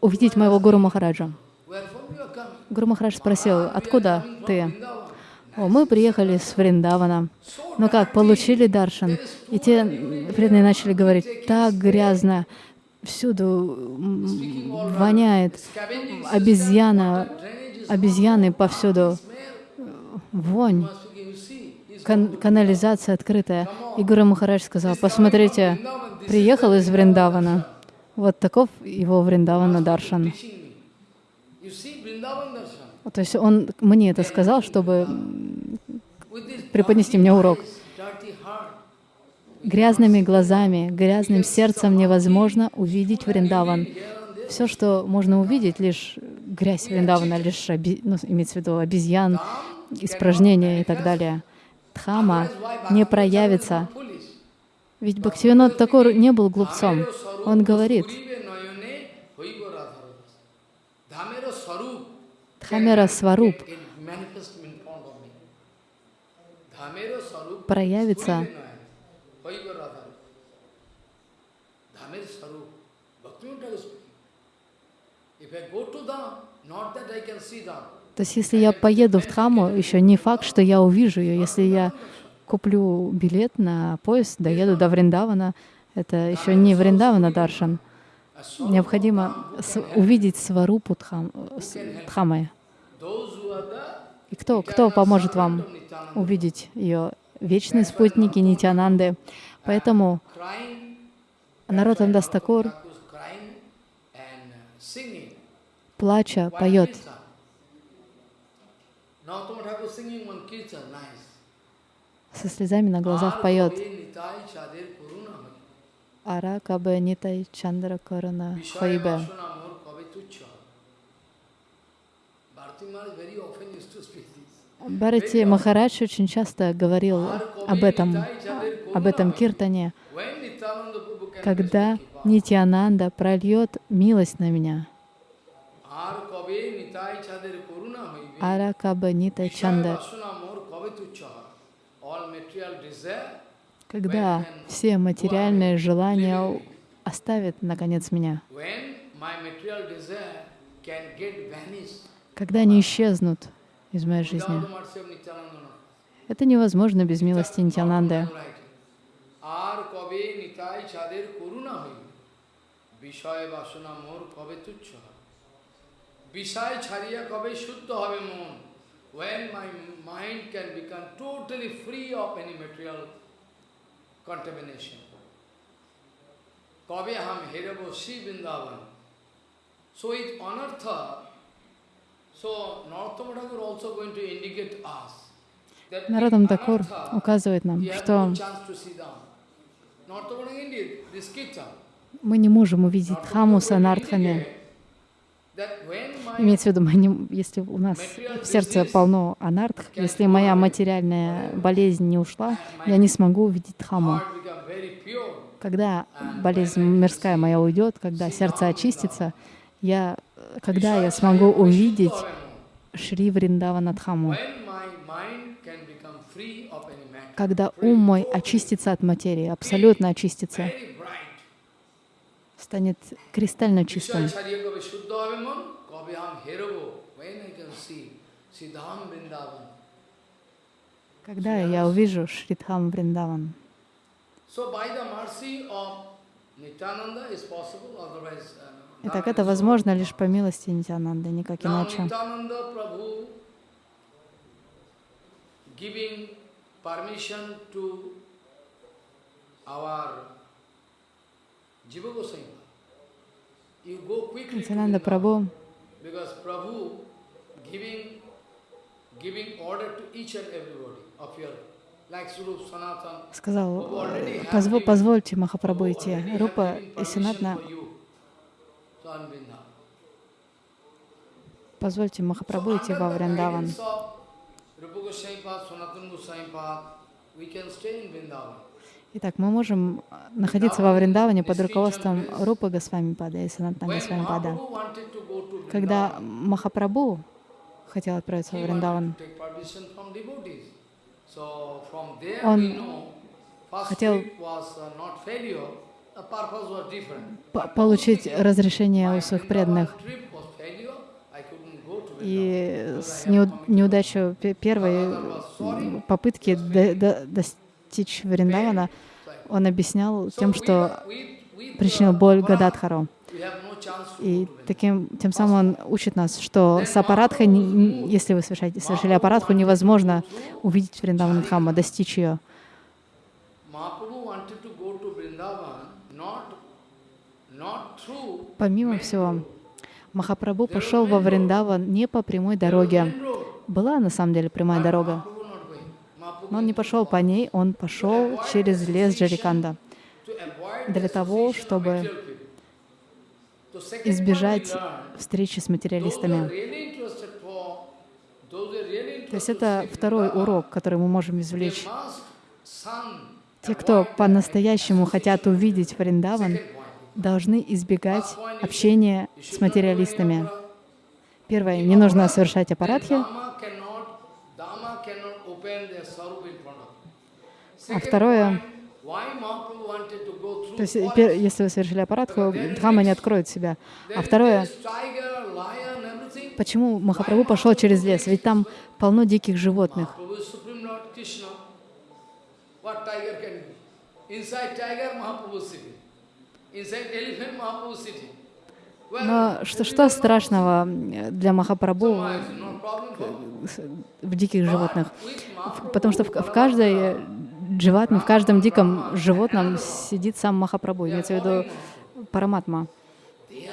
увидеть моего Гуру Махараджа. Гуру Махарадж спросил, откуда ты? О, мы приехали с Вриндавана. Ну как, получили даршан? И те преданные начали говорить, так грязно, всюду воняет, обезьяна, обезьяны повсюду, вонь, кан- канализация открытая. И Гуру Махарадж сказал, посмотрите, приехал из Вриндавана. Вот таков его Вриндавана даршан. То есть он мне это сказал, чтобы преподнести мне урок. Грязными глазами, грязным сердцем невозможно увидеть Вриндаван. Все, что можно увидеть, лишь грязь Вриндавана, лишь ну, имеется в виду обезьян, испражнения и так далее. Дхама не проявится. Ведь Бхактивинод Такур не был глупцом. Он говорит, Дхамера Сваруб it manifest in front of me. Dhamero sarup проявится purive noyone hoibo radharas. Dhamer sarup. Bhaktivinoda Thakur speaking. If I go to Dham, not that I can see Dham. То есть, если я поеду в Дхаму, еще не факт, что я увижу ее. Если я куплю билет на поезд, доеду до Вриндавана, это еще не Вриндавана Даршан. Необходимо увидеть сварупу Дхам, Дхамы. И кто, кто поможет вам увидеть ее? Вечные спутники Нитянанды. Поэтому crying, Наротам плача, поет. Со слезами на глазах поет. Ара кабе нитай чандра корона хайбе. Бхарати Махарадж очень часто говорил об этом, об этом киртане, когда Нитянанда прольет милость на меня. Ара кабе нитай Vishaya чанда. vasuna mor kabe tuchha. All material desire Когда все материальные желания оставят, наконец, меня. When my material desire can get vanished Когда они исчезнут из моей without жизни. the mercy of Nityananda. Это невозможно без милости Нитянанды. আর কবে নিতাই চাঁদের করুণা হইবে বিষয় বাসনা মোর কবে তুচ্ছ হবে বিষয় ছাড়িয়া কবে শুদ্ধ হবে মন when my mind can become totally free of any material contamination কবে হাম হেরব শ্রী Vrindavan so it anartha so Narottama Thakur also going to indicate us that in Народам Такур anartha, указывает нам, we have что no chance to see Dham. Narottama Thakur indicate this kirtan. мы не можем увидеть Narottama Дхаму с Имеется в виду, мы если у нас в сердце полно анартх, если моя материальная болезнь не ушла, я не смогу увидеть Дхаму. Когда болезнь мирская моя уйдет, когда сердце очистится, я, когда я смогу увидеть Шри Вриндавана Дхаму, when my mind can become free of any matter, когда ум мой очистится от материи, абсолютно очистится станет кристально чистым. Когда я увижу Шридхам Вриндаван? Итак, это возможно лишь по милости Нитянанды, никак иначе. to our Jiva Goswami. Нитянанда Sanatan. сказал, э, позво- позвольте Махапрабху идти. Рупа и Vrindavan. позвольте Махапрабху идти во Вриндаван. guidance of Rupa Goswami Pad, Sanatana Goswami Pad, we can stay in Vrindavan. Итак, мы можем э, находиться во Вриндаване под руководством Рупы Госвами Пада и Санатна When Госвами Пада. Mahaprabhu wanted to go to Когда Махапрабху хотел отправиться во Вриндаван, Он хотел- uh, получить разрешение у своих преданных. И с неу- неудачей пе- первой попытки до- до- достичь Вриндавана он объяснял тем, что причинил боль Гададхару. И таким, тем самым он учит нас, что с аппаратхой, если вы совершаете, совершили аппаратху, невозможно увидеть Вриндаван Дхамма, достичь ее. Помимо всего, Махапрабху пошел во Вриндаван не по прямой дороге. Была на самом деле прямая дорога, Mahaprabhu not going. Mahaprabhu но он не пошел по ней, он пошел через лес Джариканда для того, чтобы избежать встречи с материалистами. То есть это второй урок, который мы можем извлечь. Те, кто по-настоящему хотят увидеть Вриндаван, должны избегать общения с материалистами. Первое, не нужно совершать аппаратхи. Dhamma cannot, Dhamma cannot open their sarup in front of you. А второе, то есть если вы совершили аппаратху, Дхамма не откроет себя. А второе, почему Махапрабху пошел через лес? Ведь там полно диких животных. Но что, что страшного для Махапрабху в диких животных? Потому что в, в каждой животном, в каждом диком животном сидит сам Махапрабху, имеется в виду Параматма. Oh.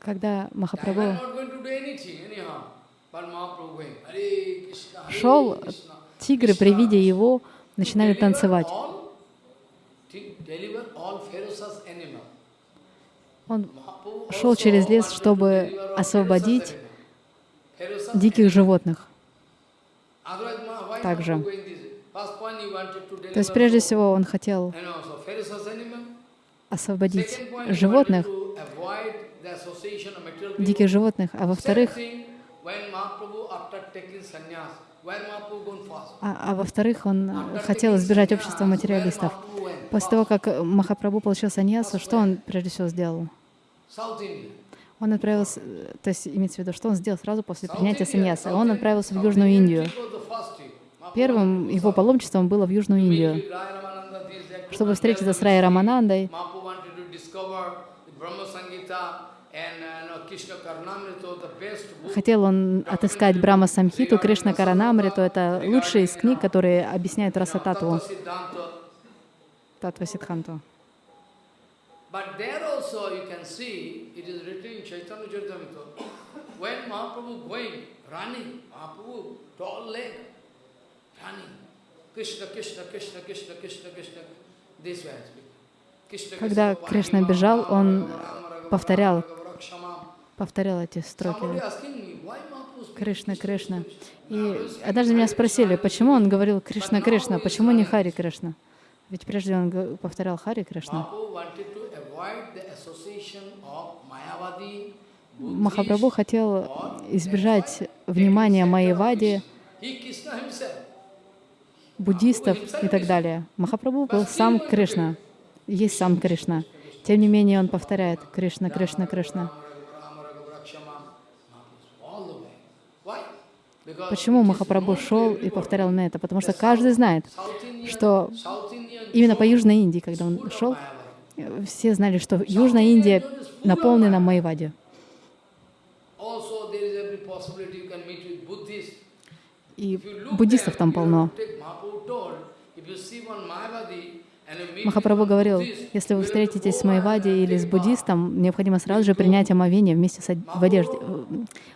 Когда Махапрабху шел, тигры при виде его начинали танцевать. all- to Deliver all ferocious animal. Он шел через лес, чтобы освободить диких животных. Также. То есть прежде всего он хотел освободить животных, диких животных, а во-вторых, а, а во-вторых, он э, хотел избежать общества материалистов. После того, как Махапрабху получил саньясу, что он прежде всего сделал? Он отправился, э, то есть имеется в виду, что он сделал сразу после принятия саньяса? Он отправился в Южную Индию. Первым его паломничеством было в Южную Индию, чтобы встретиться с Рай Раманандой. Хотел он отыскать Брахма Самхиту, Кришна Каранамриту. Это лучшие из книг, которые объясняют Расататву, Татва Сидханту. But there also you can see, it is written in Chaitanya Charitamrita, when Mahaprabhu going, running, Mahaprabhu, tall leg, running, Krishna, Krishna, Krishna, Krishna, Krishna, Krishna, this way I speak. Krishna, Когда Кришна бежал, он повторял, повторял эти строки. Кришна, Кришна. И однажды меня спросили, почему он говорил Кришна, Кришна, почему не Хари Кришна? Ведь прежде он повторял Хари Кришна. Махапрабху хотел избежать внимания Майявади, буддистов и так далее. Махапрабху был сам Кришна, есть сам Кришна. Тем не менее, он повторяет Кришна, Кришна, Кришна. Почему Махапрабху шел и повторял на это? Потому что каждый знает, что именно по Южной Индии, когда он шел, все знали, что Южная Индия наполнена Майвади. И буддистов там полно. Махапрабху говорил, если вы встретитесь с Майвади или с буддистом, необходимо сразу же принять омовение вместе с од- в одежде, э,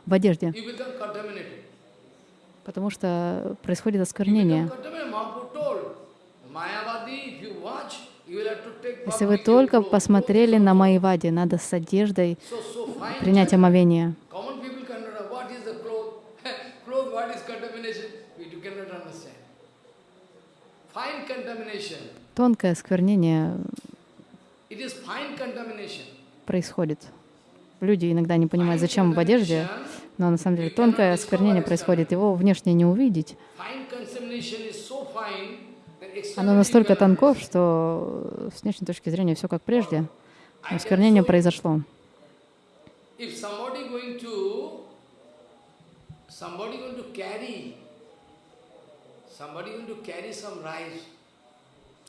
в одежде, потому что происходит осквернение. Если вы только посмотрели на Майвади, надо с одеждой принять омовение. Тонкое осквернение, происходит. Люди иногда не понимают, зачем в одежде, но на самом деле тонкое осквернение происходит, его внешне не увидеть. Оно настолько тонко, что с внешней точки зрения все как прежде. Осквернение произошло.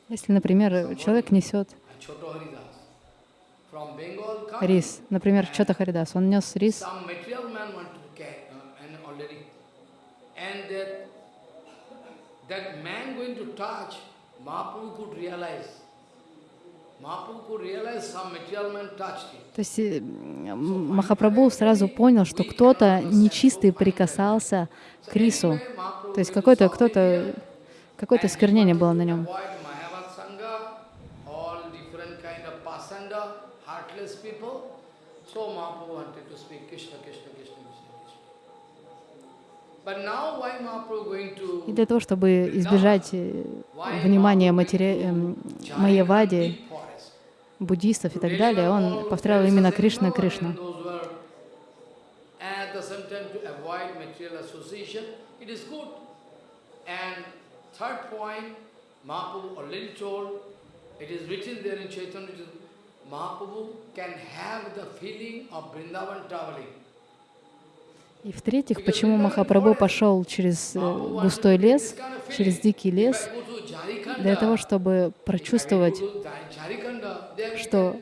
Если, например, человек несет рис, например, Чота Харидас, он нес рис, that man going to touch, Mahaprabhu could realize. То есть э, Махапрабху сразу понял, что кто-то нечистый прикасался к рису. То есть какое-то кто-то какое-то сквернение было на нем. So Mahaprabhu wanted to speak Krishna, Krishna, Krishna, И для того, чтобы избежать э, внимания матери... Эм, Майявади, буддистов и так далее, он повторял именно Кришна, Кришна. Mahaprabhu can have the feeling of Vrindavan traveling. И в-третьих, почему Махапрабху пошел через э, густой лес, через дикий лес, для того, чтобы прочувствовать, что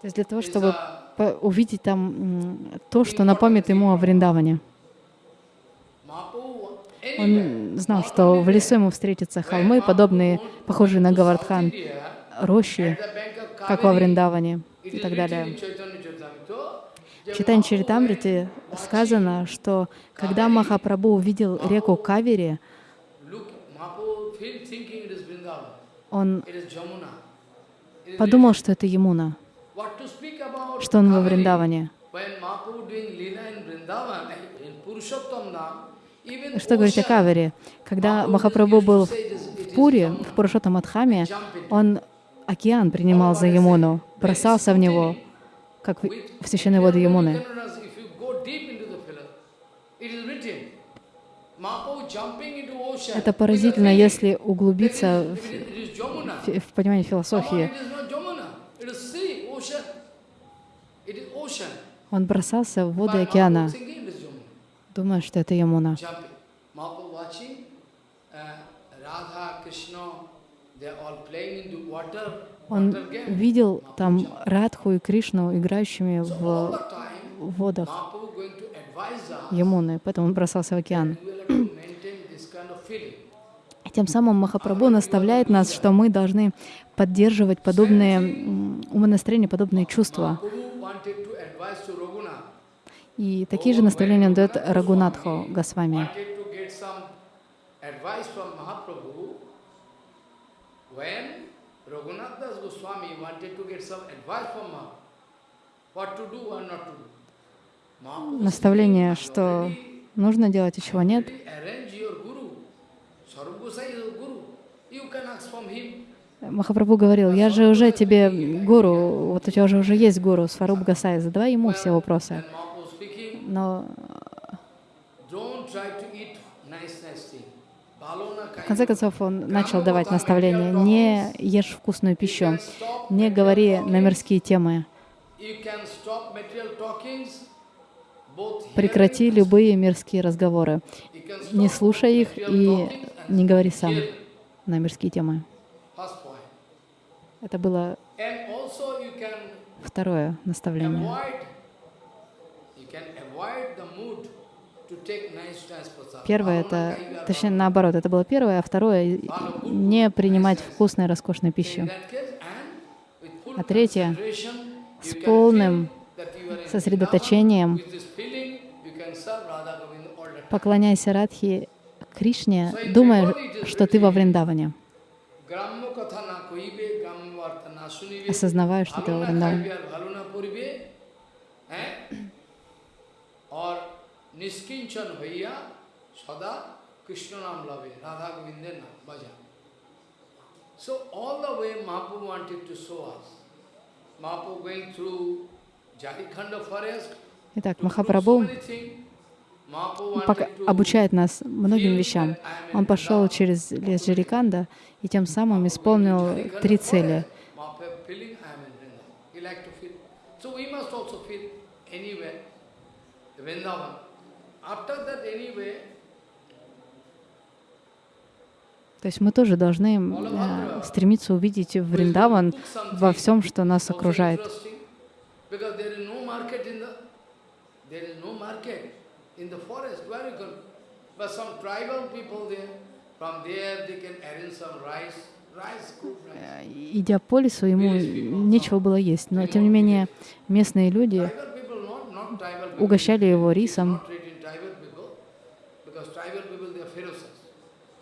то есть для того, чтобы увидеть там то, что напомнит ему о Вриндаване. Он знал, что в лесу ему встретятся холмы, подобные, похожие на Гавардхан, рощи, как во Вриндаване и так далее. В Читань Чаритамрите сказано, что когда Махапрабху увидел реку Кавери, он подумал, что это Ямуна, что он во Вриндаване. Что говорить о Кавере? Когда Махапрабху был в Пуре, в Пурушотамадхаме, он океан принимал за Ямуну, бросался в него, как в священные воды Ямуны. Это поразительно, если углубиться в, в, в понимание философии. Он бросался в воды океана, думая, что это Ямуна. Он видел там Радху и Кришну, играющими в водах Ямуны, поэтому он бросался в океан. И тем самым Махапрабху наставляет нас, что мы должны поддерживать подобные умонастроения, подобные чувства. И такие же наставления он дает Рагунатху Госвами. When Raghunath Das Goswami wanted to get some advice from Mahaprabhu, what to do or not to do. Наставление, что нужно делать и чего нет. Махапрабху говорил, я же уже тебе гуру, вот у тебя уже уже есть гуру, Сваруб Гасай, задавай ему все вопросы. Но в конце концов, он начал давать наставления. Не ешь вкусную пищу, не говори на мирские темы. Прекрати любые мирские разговоры. Не слушай их и не говори сам на мирские темы. Это было второе наставление. Первое — это, точнее, наоборот, это было первое, а второе — не принимать вкусную, роскошную пищу. А третье — с полным сосредоточением поклоняйся Радхи Кришне, думая, что ты во Вриндаване. Осознавая, что ты во Вриндаване. নিষ্কিঞ্চন হইয়া সদা কৃষ্ণ নাম লবে রাধা গোবিন্দের নাম বাজা so all the way মাপু wanted to show us মাপু going through Jharkhand forest Итак, Махапрабху обучает нас многим вещам. Он пошел через лес Джариканда и тем самым исполнил три цели. So we must also feel anywhere, Vrindavan. То есть мы тоже должны э, стремиться увидеть Вриндаван во всем, что нас окружает. Э, Идя по лесу, ему нечего было есть, но тем не менее местные люди угощали его рисом, not treating tribal people, because tribal people, they are ferocious. So he used to go to some house there in remote village.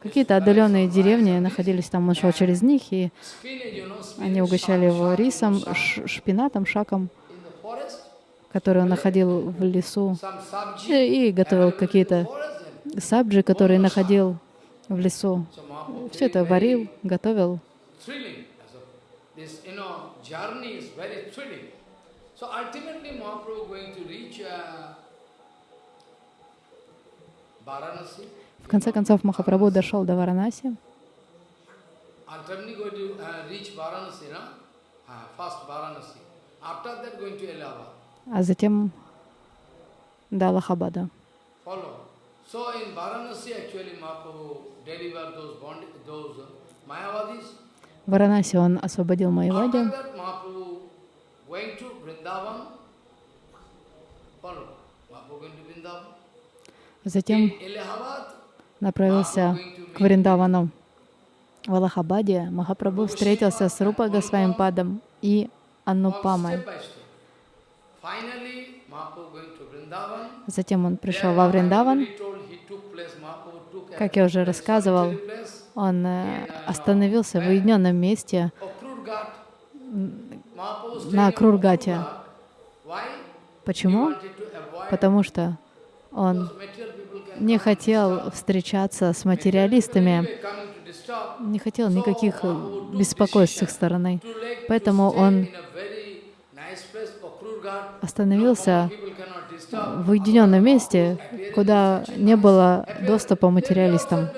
Какие-то отдаленные деревни находились там, он шел через них, и они угощали его рисом, шпинатом, шаком, который он находил в лесу, и и готовил какие-то сабджи, которые находил в лесу. Все это варил, готовил. So ultimately Mahaprabhu going to reach uh, Varanasi. В конце концов, Махапрабху дошел до Варанаси, uh? Uh, а затем до Аллахабада. Uh. В Варанаси он освободил After Майвади, that Mahaprabhu went to Vrindavan. Follow. Mahaprabhu going to Vrindavan. Затем направился к Вриндавану. В Аллахабаде Махапрабху встретился с Рупа Госвамипадом и Аннупамой. Затем он пришел во Вриндаван. Как я уже рассказывал, Он э, остановился в уединенном месте на Крургате. Почему? Потому что он не хотел встречаться с материалистами, не хотел никаких беспокойств с их стороны. Поэтому он остановился в уединенном месте, куда не было доступа материалистам.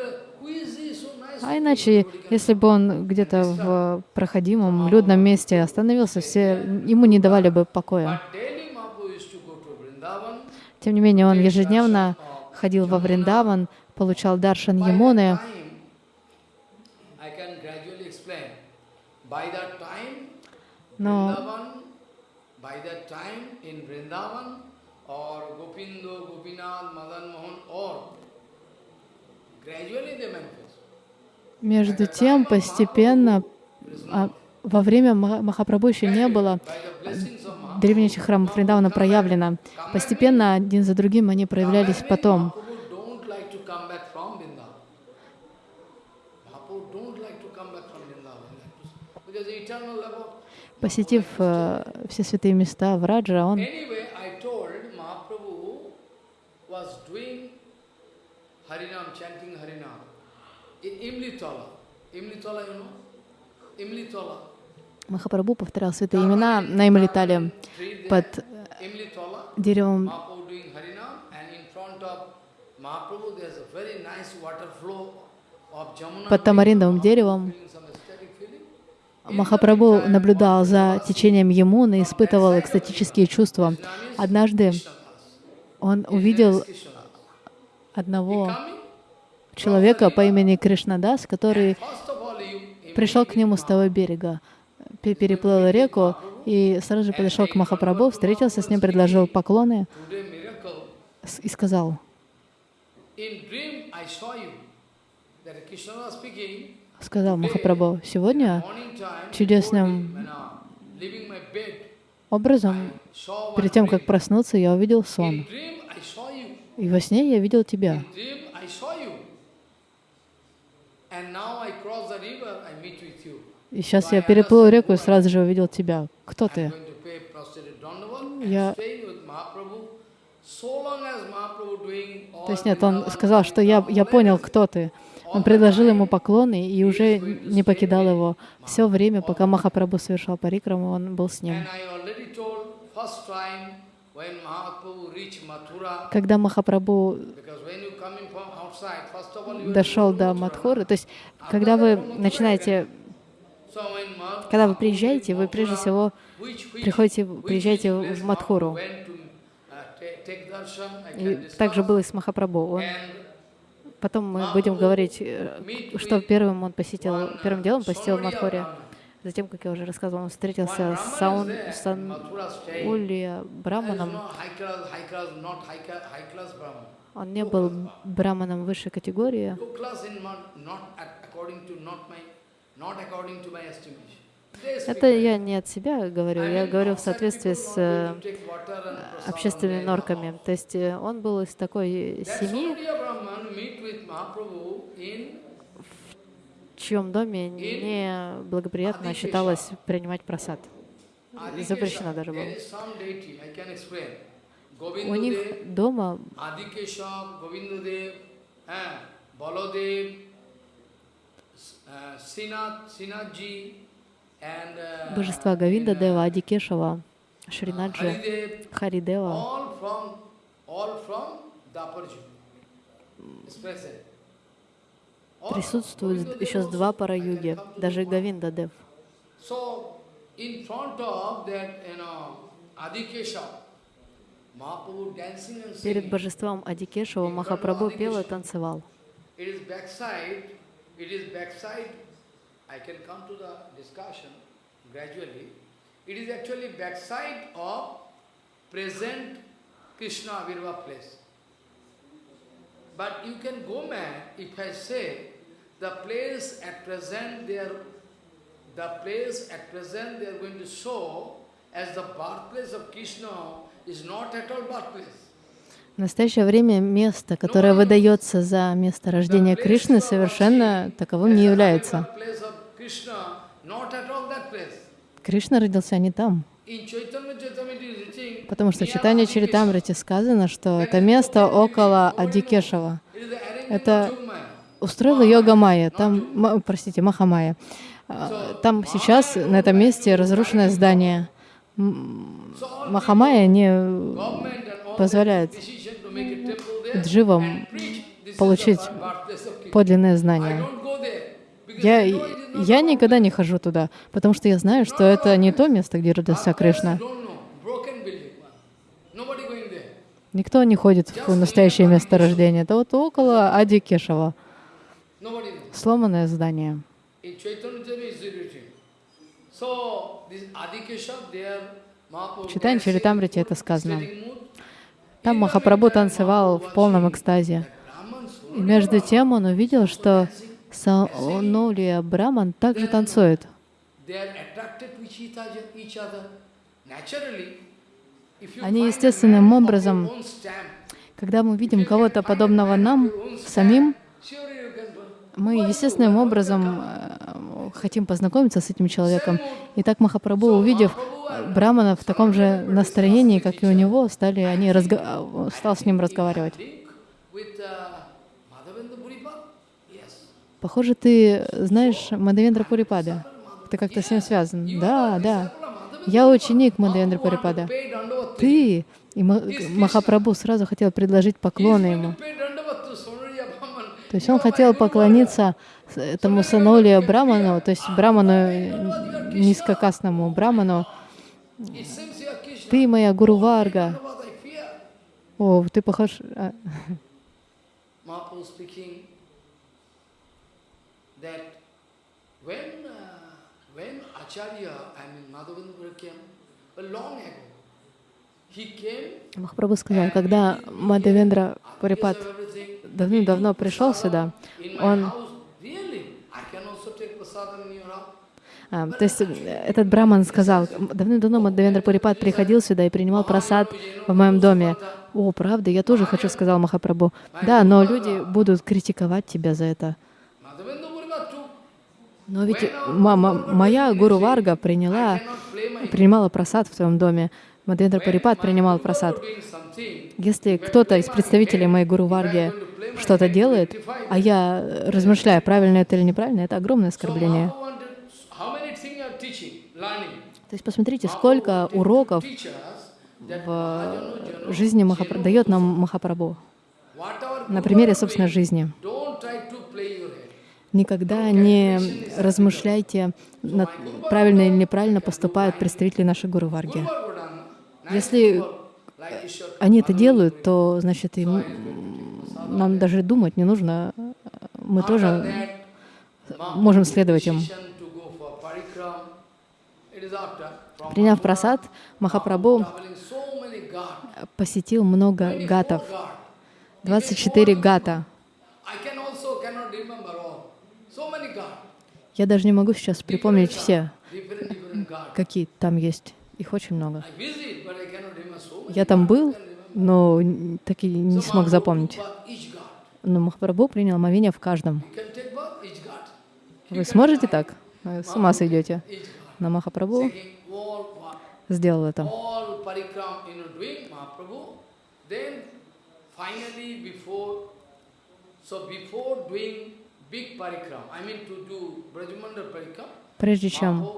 А иначе, если бы он где-то в проходимом, людном месте остановился, все ему не давали бы покоя. Тем не менее, он ежедневно ходил во Вриндаван, получал даршан time, Но между тем, постепенно, а, во время Ма- Махапрабху еще не было Древнейших храмов Вриндавана проявлено. Постепенно, один за другим, они проявлялись потом. Посетив э, все святые места в Раджа, он Anyway, I told Mahaprabhu was doing Harinam, chanting Harinam in Imlitola. Imlitola, you. Махапрабху повторял святые имена на there, под Imlitola. деревом под тамариндовым деревом. Махапрабху наблюдал за течением Ямуны, испытывал экстатические чувства. Однажды он увидел одного человека по имени Кришнадас, который пришел к нему с того берега, переплыл реку и сразу же подошел к Махапрабху, встретился с ним, предложил поклоны и сказал, сказал Махапрабху, сегодня чудесным образом, перед тем, как проснуться, я увидел сон. И во сне я видел тебя. И сейчас я переплыл реку и сразу же увидел тебя. Кто ты? Я- То есть нет, он сказал, что я, я понял, кто ты. Он предложил ему поклоны и уже не покидал его. Все время, пока Махапрабху совершал парикраму, он был с ним. Когда Махапрабху дошел до Мадхуры, то есть когда вы начинаете, когда вы приезжаете, вы прежде всего приходите, приезжаете в Мадхуру. И также было и с Махапрабху. Он Потом мы будем говорить, э, что первым он посетил, первым делом посетил Мадхури. Затем, как я уже рассказывал, он встретился с Саун, Санулья Браманом. Он не был браманом высшей категории. Это я не от себя говорю, я говорю в соответствии с э, общественными норками. То есть э, он был из такой семьи, в чьем доме не благоприятно считалось принимать просад. Запрещено даже было. У них дома божества Гавинда Дева, Адикешава, Шринаджи, Харидева. Присутствуют еще с два пара юги, даже Гавинда Дев. Перед божеством Адикешева Махапрабху пел и танцевал. I can come to the discussion gradually. It is actually backside of present Krishna Avirva place. But you can go mad if I say the place at present they are the place at present they are going to show as the birthplace of Krishna is not at all birthplace. В настоящее время место, которое выдается за место рождения Кришны, совершенно таковым не является. Кришна родился не там. Потому что в Читании Чаритамрите сказано, что это место около Адикешева. Это устроила йога Майя, там, простите, Махамая. А, там сейчас на этом месте разрушенное здание. Махамая не позволяет дживам получить подлинное знание. Я, я никогда не хожу туда, потому что я знаю, что это не то место, где родился Кришна. Никто не ходит в настоящее место рождения. Это вот около Ади Кешева. Сломанное здание. В Читании Чаритамрите это сказано. Там Махапрабху танцевал в полном экстазе. И между тем он увидел, что Санолия Браман также танцует. Они естественным образом, когда мы видим кого-то подобного нам, самим, мы естественным образом э, хотим познакомиться с этим человеком. И так Махапрабху, увидев Брамана в таком же настроении, как и у него, стали они разго... стал с ним разговаривать. Похоже, ты знаешь Мадавендра Пурипада. Ты как-то с ним связан. Да, да. Я ученик Мадавендра Пурипада. Ты и Махапрабху сразу хотел предложить поклоны ему. То есть он хотел поклониться этому Санолия Браману, то есть Браману, низкокастному Браману. Ты моя Гуру Варга. О, ты похож... А. when, uh, when Acharya, I mean Madhavendra came, long ago, Махапрабху сказал, когда Мадавендра Парипат давным-давно пришел сюда, он... А, то есть этот браман сказал, давным-давно Мадавендра Парипат приходил сюда и принимал просад в моем доме. О, правда, я тоже хочу, сказал Махапрабху. Да, но люди будут критиковать тебя за это. Но ведь мама, моя Гуру Варга приняла, принимала просад в твоем доме. Мадхвендра Парипат принимал просад. Если кто-то из представителей моей Гуру Варги что-то делает, а я размышляю, правильно это или неправильно, это огромное оскорбление. То есть посмотрите, сколько уроков в жизни Махапра... дает нам Махапрабху. На примере собственной жизни. Никогда не размышляйте, над, правильно или неправильно поступают представители нашей Гуру Варги. Если они это делают, то, значит, им, нам даже думать не нужно. Мы тоже можем следовать им. Приняв просад, Махапрабху посетил много гатов. 24 гата. Я даже не могу сейчас припомнить все, какие там есть. Их очень много. Я там был, но так и не смог запомнить. Но Махапрабху принял омовение в каждом. Вы сможете так? С ума сойдете. Но Махапрабху сделал это. Прежде чем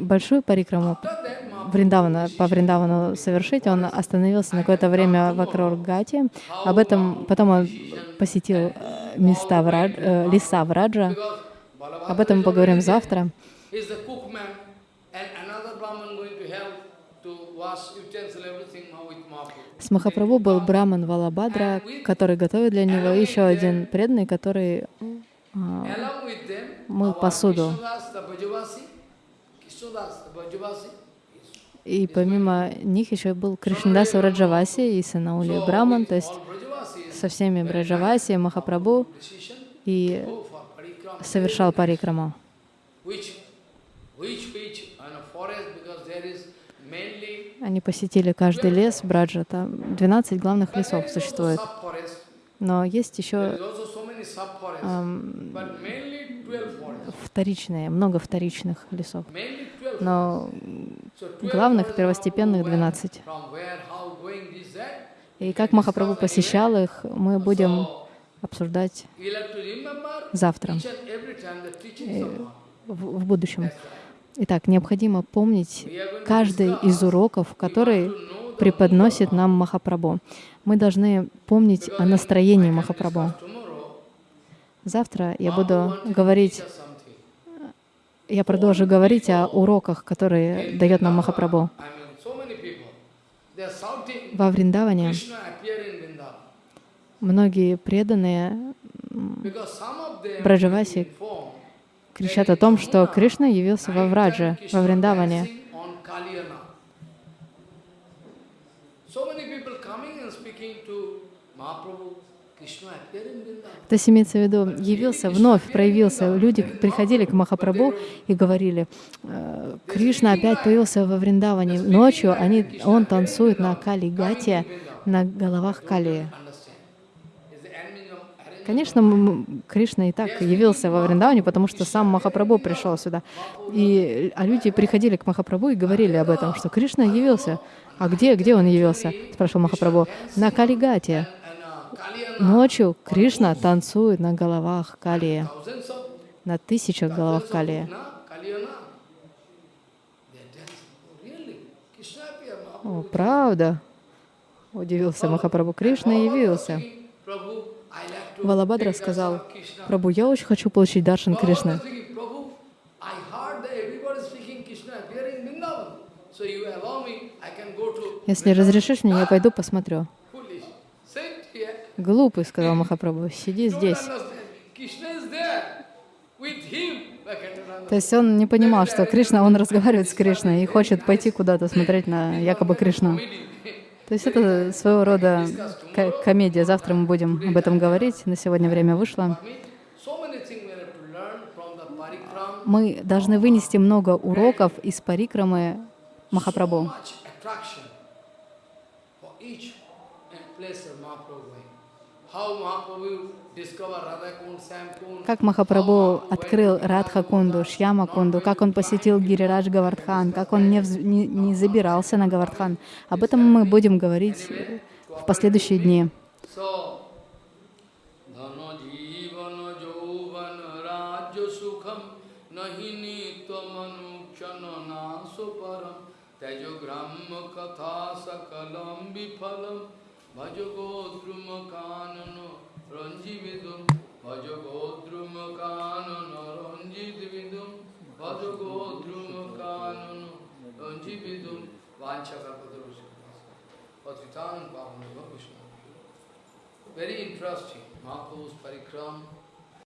большую парикраму Вриндавана, по Вриндавану совершить, он остановился на какое-то время в Акрургате. Об этом потом он посетил э, места в Радж, э, леса в Раджа. Об этом мы поговорим завтра. С Махапрабху был Браман Валабадра, который готовит для него, еще один преданный, который мыл посуду. И помимо них еще был Кришнадаса Раджаваси и Санаули Браман, то есть со всеми Браджаваси, Махапрабху, и совершал парикраму. Они посетили каждый лес Браджа, там 12 главных лесов существует. Но есть еще эм, вторичные, много вторичных лесов. Но главных, первостепенных 12. И как Махапрабху посещал их, мы будем обсуждать завтра, в, в будущем. Итак, необходимо помнить каждый из уроков, который преподносит нам Махапрабху. Мы должны помнить о настроении Махапрабху. Завтра я буду говорить, я продолжу говорить о уроках, которые дает нам Махапрабху. Во Вриндаване многие преданные Браджаваси кричат о том, что Кришна явился во Врадже, во Вриндаване. То есть имеется в виду, явился, вновь проявился. Люди приходили к Махапрабху и говорили, «Э, Кришна опять появился во Вриндаване. Ночью они, он танцует на Кали-гате, на головах Кали. Конечно, Кришна и так явился во Вриндаване, потому что сам Махапрабху пришел сюда. И, а люди приходили к Махапрабху и говорили об этом, что Кришна явился. А где, где он явился? Спрашивал Махапрабху. На Калигате. Ночью Кришна танцует на головах Калии, на тысячах головах Калии. О, правда? Удивился Махапрабху. Кришна явился. Валабадра сказал, Прабу, я очень хочу получить даршан Кришны. Если разрешишь мне, я пойду посмотрю. Глупый, сказал Махапрабху, сиди здесь. То есть он не понимал, что Кришна, он разговаривает с Кришной и хочет пойти куда-то смотреть на якобы Кришну. То есть это своего рода комедия. Завтра мы будем об этом говорить. На сегодня время вышло. Мы должны вынести много уроков из парикрамы Махапрабху. Как Махапрабху открыл Радха Кунду, Шьяма Кунду, как он посетил Гирирадж Гавардхан, как он не, вз- не, не забирался на Гавардхан. Об этом мы будем говорить в последующие дни. Jivana jauvana rajya भज गोद्रुम कानन रंजी विदुम भज गोद्रुम कानन रंजित विदुम भज गोद्रुम कानन रंजी विदुम वांछा का पदरुष पतितान पावन कृष्ण वेरी इंटरेस्टिंग महापुरुष परिक्रम।